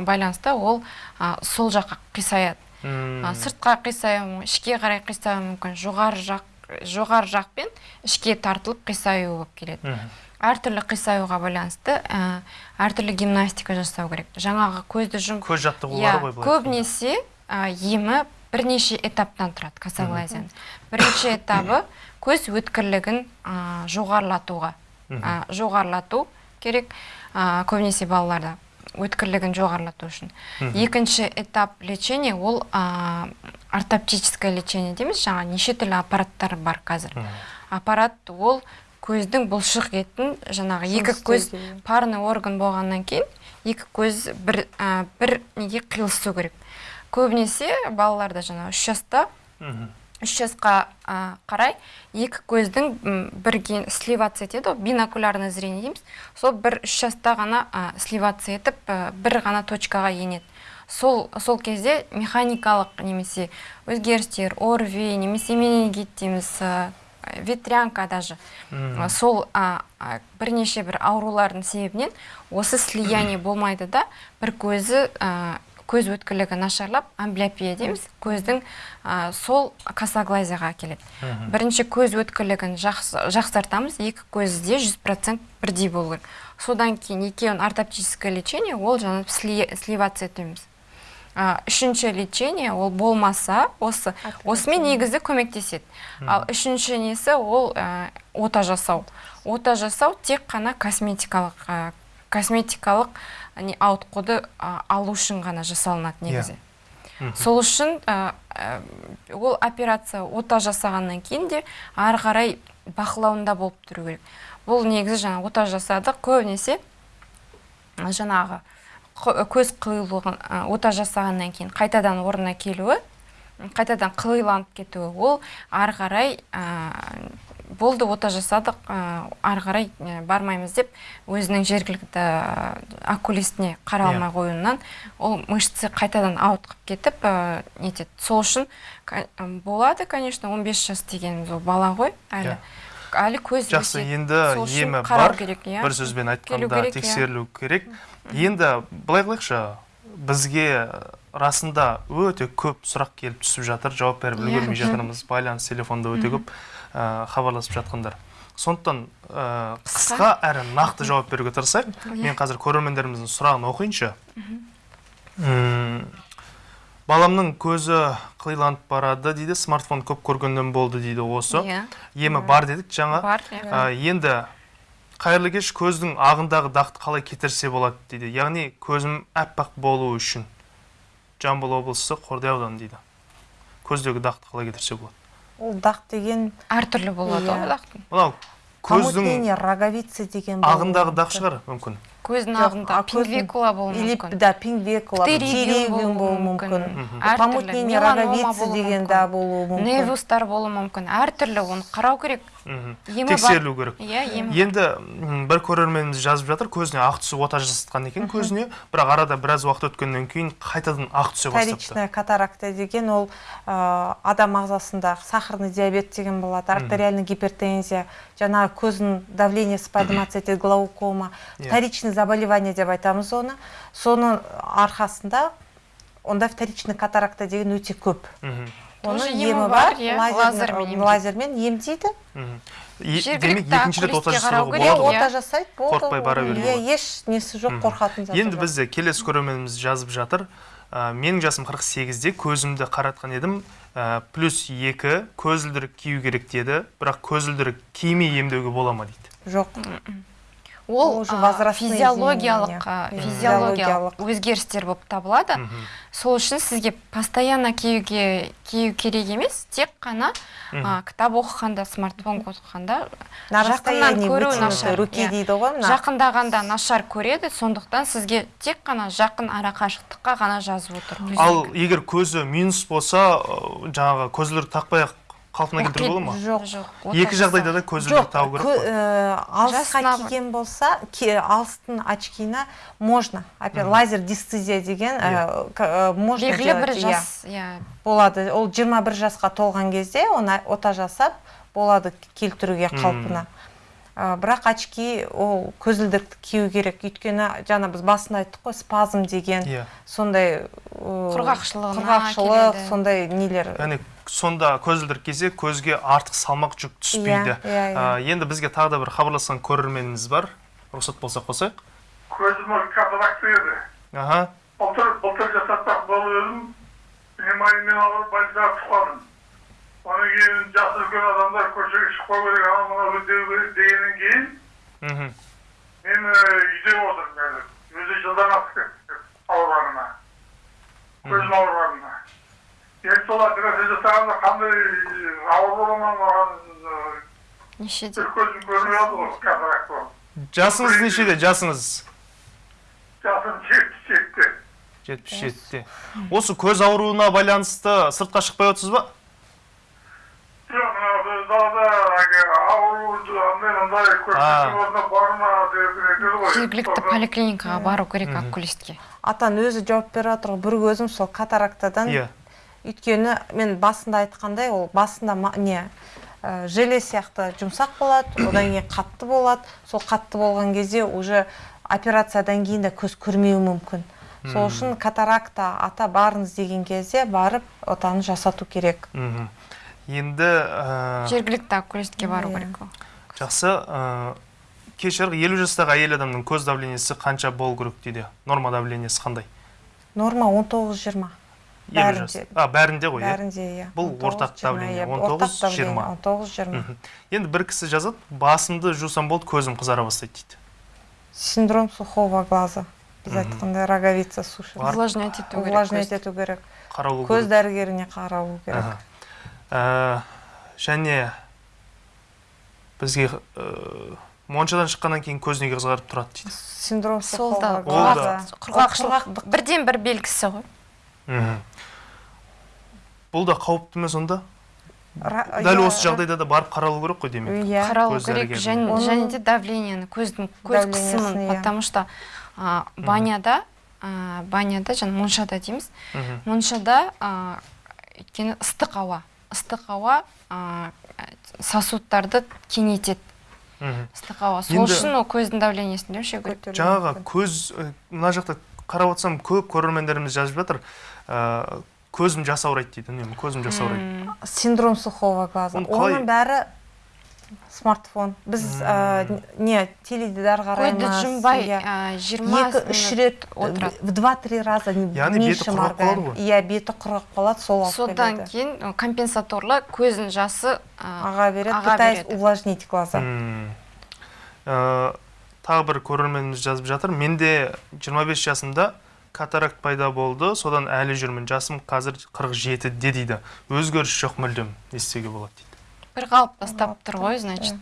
S2: байланысты ол а, сол жаққа қисаяды. А, сыртқа қисаюы мүмкін ішке қарай қисаюы мүмкін жоғары жақ жоғары жақпен ішке тартылып қисаю болып келеді.
S1: Мгм.
S2: әртүрлі қисаюға байланысты ә, әртүрлі гимнастика жасау керек. Жаңағы көзді жұм
S1: көз жаттығулары
S2: иә,
S1: ғой
S2: көбінесе ә, емі бірнеше этаптан тұрады косоглазияның бірінші этабы көз өткірлігін ә, жоғарылатуға. Ә, жоғарылату керек ә, көбінесе балаларда өткірлігін жоғарылату үшін. Екінші этап лечения ол а, ортоптическое лечение дейміз. Жаңа неше түрлі аппараттар бар қазір. Аппарат ол көздің бұлшық етін жаңағы екі көз парный орган болғаннан кейін екі көз бір бір неге қиылысу керек. Көбінесе балаларда жаңағы үш жаста. Үш жасқа а, қарай екі көздің бірге сливаться етеді ғой бинокулярное зрение дейміз. Сол бір үш жаста ғана а, сливаться етіп а, бір ғана точкаға енеді. Сол сол кезде механикалық немесе өзгерістер орви немесе менингит дейміз а, ветрянка даже. А, сол а, бірнеше бір аурулардың себебінен осы слияние болмайды да бір көзі көз өткірлігі нашарлап амблиопия дейміз. Көздің сол косоглазияға әкеледі бірінші көз өткірлігін жақсы- жақсартамыз. Екі көзде 100% бірдей болу. Керек содан кейін екеуін ортоптическое лечение ол жаңағы сли- сливация А, үшінші лечение ол болмаса осы осымен негізі көмектеседі. Ал үшінші несі ол ә, ота жасау. Ота жасау тек қана косметикалық ә, косметикалық не ауытқуды алу үшін ғана жасалынады негізі. Сол үшін ол операция ота жасағаннан кейін де ары қарай бақылауында болып тұру керек. Бұл негізі жаңа ота жасадық көбінесе жаңағы көз қиылуын ота жасағаннан кейін қайтадан орнына келуі қайтадан қылиланып кетуі ол ары қарай ә, болды ота жасадық. Ә, ары қарай ә, бармаймыз деп өзінің жергілікті ә, окулистіне қара
S1: Иә.
S2: алмай қоюынан ол мышцы қайтадан ауытқып кетіп ә, нетеді сол үшін болады конечно 15 жас дегеніміз ол бала ғой әлі. Әлі көз
S1: жақсы енді емі бар.
S2: керек, иә.
S1: бір сөзбен айтқанда
S2: керек, иә.
S1: тексерілу керек енді былай қылайықшы бізге расында өте көп сұрақ келіп түсіп жатыр жауап беріп
S2: Иә.
S1: үлгермей жатырмыз. Байланыс телефонда өте көп. Хабарласып жатқандар. Сондықтан ә, қысқа? әрі нақты жауап беруге тырысайық.
S2: Иә.
S1: мен қазір көрермендеріміздің сұрағын оқиыншы. Баламның көзі қиланып барады дейді смартфон көп көргеннен болды дейді осы.
S2: Иә.
S1: емі бар дедік жаңа.
S2: Бар иә.
S1: А, енді қайырлы кеш көздің ағындағы дақты қалай кетірсе болады дейді. Яғни көзім аппақ болуы үшін. Жамбыл облысы қордай ауданы дейді. Көздегі дақты қалай кетірсе болады.
S3: Ол дақ деген
S2: әртүрлі болады
S3: Иә.
S2: ғой дақтың
S1: мынау көздің
S3: роговицы деген мүмкін.
S1: дақ шығар мүмкін
S2: көздің
S3: Жоқ,
S2: ағында
S3: а көздің-
S2: пинвекула болуы
S3: или
S2: мүмкін.
S3: да пингвекула
S2: Птеригиум
S3: болуы мүмкін. помутнение роговицы деген да болуы мүмкін.
S2: Невустар болуы мүмкін. Әртүрлі оны қарау керек.
S1: Тексерілу керек.
S2: Иә емі
S1: енді бір көрерменіміз жазып жатыр көзіне ақ түсіп ота жасатқан екен көзіне бірақ арада біраз уақыт өткеннен кейін қайтадан ақ түсе бастапты.
S3: Вторичная катаракта деген ол адам ағзасындағы сахарный диабет деген болады артериальный гипертензия жаңағы көздің давлениесі подниматься етеді глаукома.
S1: Иә.
S3: вторичный заболевание деп айтамыз оны. Соның арқасында онда вторичный катаракта деген өте көп. Оның
S2: емі бар, иә,
S3: лазермен-
S2: лазермен емдейді. Жергілікті
S1: ота
S2: иә.
S3: ота жасайды болды.
S1: Қорықпай бара
S3: иә еш несі жоқ қорқатын заты
S1: енді бізде келесі көрерменіміз жазып жатыр. Ә, менің жасым 48-де көзімді қаратқан едім. Ә, плюс екі көзілдірік кию керек деді. Бірақ көзілдірік кимей емдеуге бола ма дейді?
S3: Жоқ.
S2: Ол
S3: уже
S2: физиологиялық физиологиялық өзгерістер болып табылады. Сол үшін сізге постоянно киюге кию керек емес тек қана а, кітап оқығанда смартфон оқығанда
S3: на
S2: жақыннан көру нашар
S3: руки
S2: иә.
S3: дейді ғой мына.
S2: Жақындағанда нашар көреді сондықтан сізге тек қана жақын ара қашықтыққа ғана жазып отыр
S1: ал егер көзі минус болса жаңағы көзілдірік тақпай ақ қалпына келтіруге бола ма?
S3: Жоқ.
S2: Жоқ
S1: екі жағдайда да көзілдірік
S3: жоқ
S1: тағу керек қой.
S3: ә, алысқа киген болса алыстың очкині можно. Опять лазер дистезия деген ә, к- ә, можно
S2: белгілі бір
S3: иә.
S2: жас иә.
S3: Болады. Ол 21 жасқа толған кезде оны ота жасап болады келтіруге қалпына. Ә, бірақ очки ол көзілдірікті кию керек. Өйткені жаңа біз басында айттық қой спазм деген.
S1: Иә.
S3: Сондай
S2: Құрғақшылығына
S3: құрғақшылық
S2: келеді.
S3: сондай нелер.
S1: Яғни сонда көзілдірік кисе көзге артық салмақ жүк түспейді.
S3: Иә, иә, иә.
S1: Ә, енді бізге тағы да бір хабарласқан көрерменіміз бар. Рұқсат болса қосайық
S8: көзім катаракта еді
S1: аха.
S8: Былтыр былтыр жасатпақ болып едім пневмониямен ауырып больницаға түсіп қалдым одан кейін жасы үлкен адамдар көшеге шықпау керек анау мынау іздеу керек дегеннен кейін
S1: мхм.
S8: мен ә, үйде отырмын қазір өзі жылдан асып кетті ауырғанына. Көзім ауырғанына енді сол операция жасағанда қандай ауыр бола ма маған
S2: нешеде
S8: көзім көрмей қалды ғой катаракт болып
S1: жасыңыз нешеде жасыңыз
S8: жасым жетпіс жетіде
S1: жетпіс жетіде осы көз ауруына байланысты сыртқа шықпай отырсыз ба
S8: жоқ далада ауруды андай мындай барма
S2: жергілікті поликлиникаға бару керек окулистке
S3: атан өзі жауап беріп жатыр ғой бір көзім сол катарактадан
S1: иә
S3: өйткені мен басында айтқандай ол басында ма- не ә, желе сияқты жұмсақ болады одан кейін қатты болады. Сол қатты болған кезде уже операциядан кейін де көз көрмеуі мүмкін. Сол үшін катаракта ата барыңыз деген кезде барып отаны жасату керек.
S1: Мхм. енді ә,
S2: жергілікті окулистке бару
S3: Иә.
S2: керек ол.
S1: жақсы ә, кешір елу жастағы әйел адамның көз давлениесі қанша болу керек дейді? Норма давлениесі қандай?
S3: Норма 19-20
S1: елу жас
S3: бәрінде
S1: а бәрінде ғой иә
S3: бәрінде иә
S1: Бұл
S3: 19,
S1: ортақ
S3: 20,
S1: давление, 19,
S3: ортақ давление,
S1: 20.
S3: 19-20
S1: Мхм. енді бір кісі жазады басымды жусам болды көзім қызара бастайды дейді.
S3: Синдром сухого глаза. Біз айтқандай роговица суши.
S2: Увлажнять ету керек
S3: увлажнять ету керек.
S1: Қаралу
S3: көз дәрігеріне қаралу керек.
S1: Ә, және бізге ә, моншадан шыққаннан кейін көз неге қызарып тұрады дейді.
S3: Синдром
S2: сол да. құрғақшылық бірден бір белгісі ғой.
S1: Мхм. Бұл да қауіпті ме сонда дәл
S3: иә,
S1: осы жағдайда да барып қаралу керек қой демек.
S3: Иә.
S2: Қаралу керек және, де давлениені көздің көз қысымын
S3: иә.
S2: потому что а, баняда а, баняда және моншада дейміз. Моншада а, өйткені ыстық ауа ыстық ауа а, сосудтарды кеңейтеді. Ыстық ауа. Сол үшін ол көздің давлениесін де өшіру керек
S3: көтерілуі
S1: жаңағы көз мына жақта қарап отырсам көп көрермендеріміз жазып жатыр. Көзім жас ауырайды дейді үнемі көзім жас ауырайды
S2: М,
S3: синдром сухого глаза.
S1: Қалай-
S3: оның бәрі смартфон. Біз ә, не теледидар
S2: көзді
S3: қараймыз
S2: жұмбай
S3: иә.
S2: жиырма
S3: екі үш рет
S2: отырады.
S3: в два-три раза
S1: Яғни беті құрғап қалады ғой?
S3: иә беті құрғақ қалады сол алып
S2: содан кейін компенсаторлы көздің жасы
S3: аға береді
S2: аға
S3: пытаясь
S2: береді.
S3: увлажнить глаза.
S1: Ә, тағы бір көрерменіміз жазып жатыр. Менде 25 жасымда катаракт пайда болды. Содан әлі жүрмін. Жасым қазір 47-де дейді. Өзгеріс жоқ мүлдем. Не істеуге болады дейді.
S2: Бір қалыпта ұстап тұр ғой значит.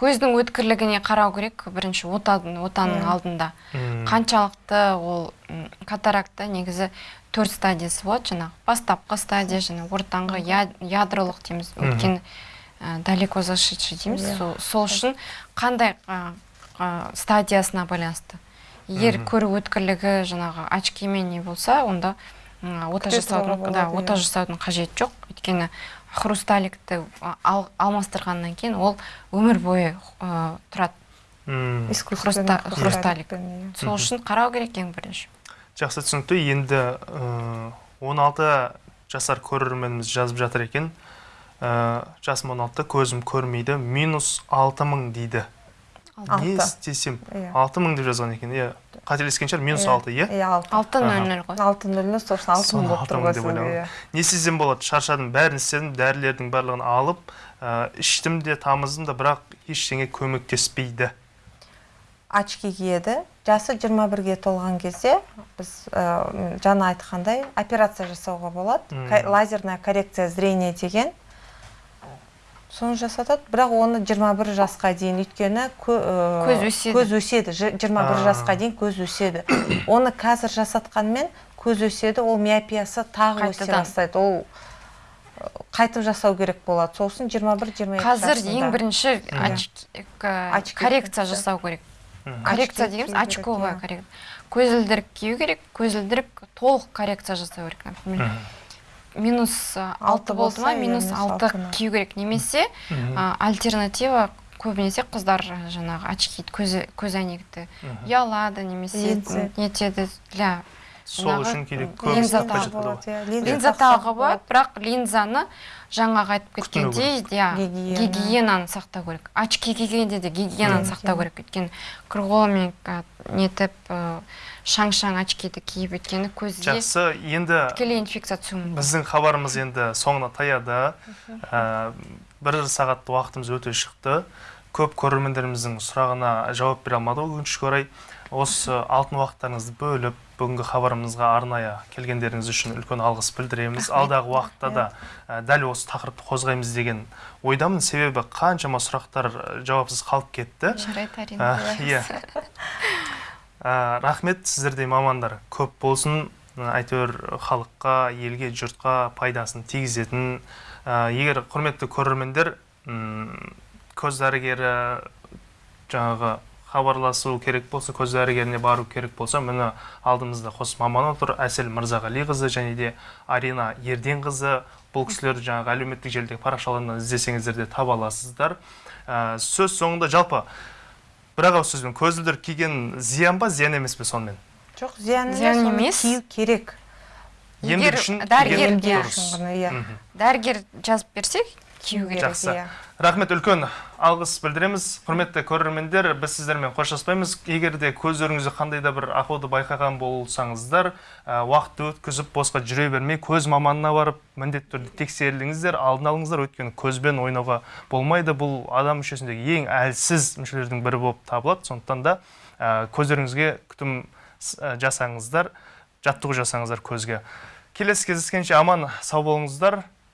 S2: көздің өткірлігіне қарау керек. Бірінші отаның отаның алдында. Қаншалықты ол катаракта негізі төрт стадиясы болады. Жаңағы бастапқы стадия және ортаңғы ядролық дейміз. Өйткені далеко зашедший дейміз.
S3: Иә.
S2: сол, үшін қандай стадиясына байланысты? Егер көру өткірлігі жаңағы очкимен не болса онда ота жасаудың да ота жасаудың қажеті жоқ. Өйткені хрусталикті ал, алмастырғаннан кейін ол өмір бойы ә, тұрады. Хруста-
S3: хрусталик.
S2: сол үшін қарау керек ең бірінші.
S1: Жақсы түсінікті. Енді ә, 16 жасар көрерменіміз жазып жатыр екен. Ә, жасым 16 көзім көрмейді. Минус 6 мың дейді. Не
S3: Алты.
S1: істесем
S3: Иә.
S1: 6 мың деп жазған екен. Иә қателескен шығар минус
S3: Иә.
S1: 6 иә?
S3: Иә алты.
S2: Алты нөл нөл ғой.
S3: Алты нөл нөл сол үшін алты
S1: Соны
S3: мың болып
S1: алты
S3: тұр
S1: мың
S3: ғой
S1: деп
S3: сізге,
S1: ойладым.
S3: иә.
S1: не істесем болады? Шаршадым. Бәрін істедім дәрілердің барлығын алып ә, іштім де тамыздым да бірақ ештеңе көмектеспейді.
S3: Очки киеді. Жасы 21-ге толған кезде біз ә, жаңа айтқандай операция жасауға болады. Лазерная коррекция зрения деген. Соны жасатады. Бірақ оны 21 жасқа дейін өйткені кө- ә,
S2: Көз өседі.
S3: көз өседі. Ж- 21
S1: А.
S3: жасқа дейін көз өседі. Оны қазір жасатқанмен көз өседі ол миопиясы тағы өсе бастайды. Ол қайтып жасау керек болады. Үшін 21-22
S2: қазір ең бірінші коррекция жасау керек. Коррекция дегеніміз очковая коррекция. Көзілдірік кию керек көзілдірік толық коррекция жасау керек например. Минус а,
S3: Алты
S2: болды ма
S3: болса,
S2: минус алты кию керек немесе альтернатива көбінесе қыздар жаңағы очки көз көз әйнекті
S1: Мгм.
S2: ұялады немесе нетеді для
S1: сол үшін керек
S2: линза
S1: болады
S3: болады, иә.
S2: болады. бірақ линзаны жаңағы айтып кеткендей иә
S3: Гигиена.
S2: гигиенаны сақтау керек. Очки кигенде де гигиенаны сақтау керек. Өйткені а, нетіп ә, шаң шаң очкиді киіп өйткені көзге
S1: жақсы енді
S2: тікелей инфекция түсуі мүмкін
S1: біздің хабарымыз енді соңына таяды. Ә, бір сағат уақытымыз өте шықты. Көп көрермендеріміздің сұрағына жауап бере алмадық өкінішке орай. Осы алтын уақыттарыңызды бөліп бүгінгі хабарымызға арнайы келгендеріңіз үшін үлкен алғыс білдіреміз. Алдағы уақытта да ә, дәл осы тақырыпты қозғаймыз деген ойдамын. Себебі қаншама сұрақтар жауапсыз қалып кетті.
S2: Жарайды әрине
S1: Ә, иә. Ә, рахмет сіздердей мамандар. Көп болсын әйтеуір халыққа елге жұртқа пайдасын тигізетін Ә, егер құрметті көрермендер көз дәрігері жаңағы хабарласу керек болса көз дәрігеріне бару керек болса міне алдымызда қос маман отыр әсел мырзағалиқызы және де арина ерденқызы. Бұл кісілерді жаңағы әлеуметтік желідегі парақшаларынан іздесеңіздер де таба аласыздар. Ә, сөз соңында жалпы бір ақ ауыз сөзбен көзілдір киген зиян ба? Зиян емес пе сонымен?
S3: Жоқ зиян
S2: Зиян
S3: емес. кию керек.
S2: Егер
S1: үшін
S2: дәрігер- иә. дәрігер жазып берсе кию керек
S1: жақсы.
S3: иә.
S1: рахмет үлкен алғыс білдіреміз. Құрметті көрермендер біз сіздермен қоштаспаймыз. Егер де көздеріңізде қандай да бір ақауды байқаған болсаңыздар уақытты өткізіп босқа жүре бермей көз маманына барып міндетті түрде тексеріліңіздер алдын алыңыздар өйткені көзбен ойнауға болмайды. Бұл адам мүшесіндегі ең әлсіз мүшелердің бірі болып табылады. Сондықтан да көздеріңізге күтім жасаңыздар жаттығу жасаңыздар көзге. Келесі кездескенше аман сау болыңыздар.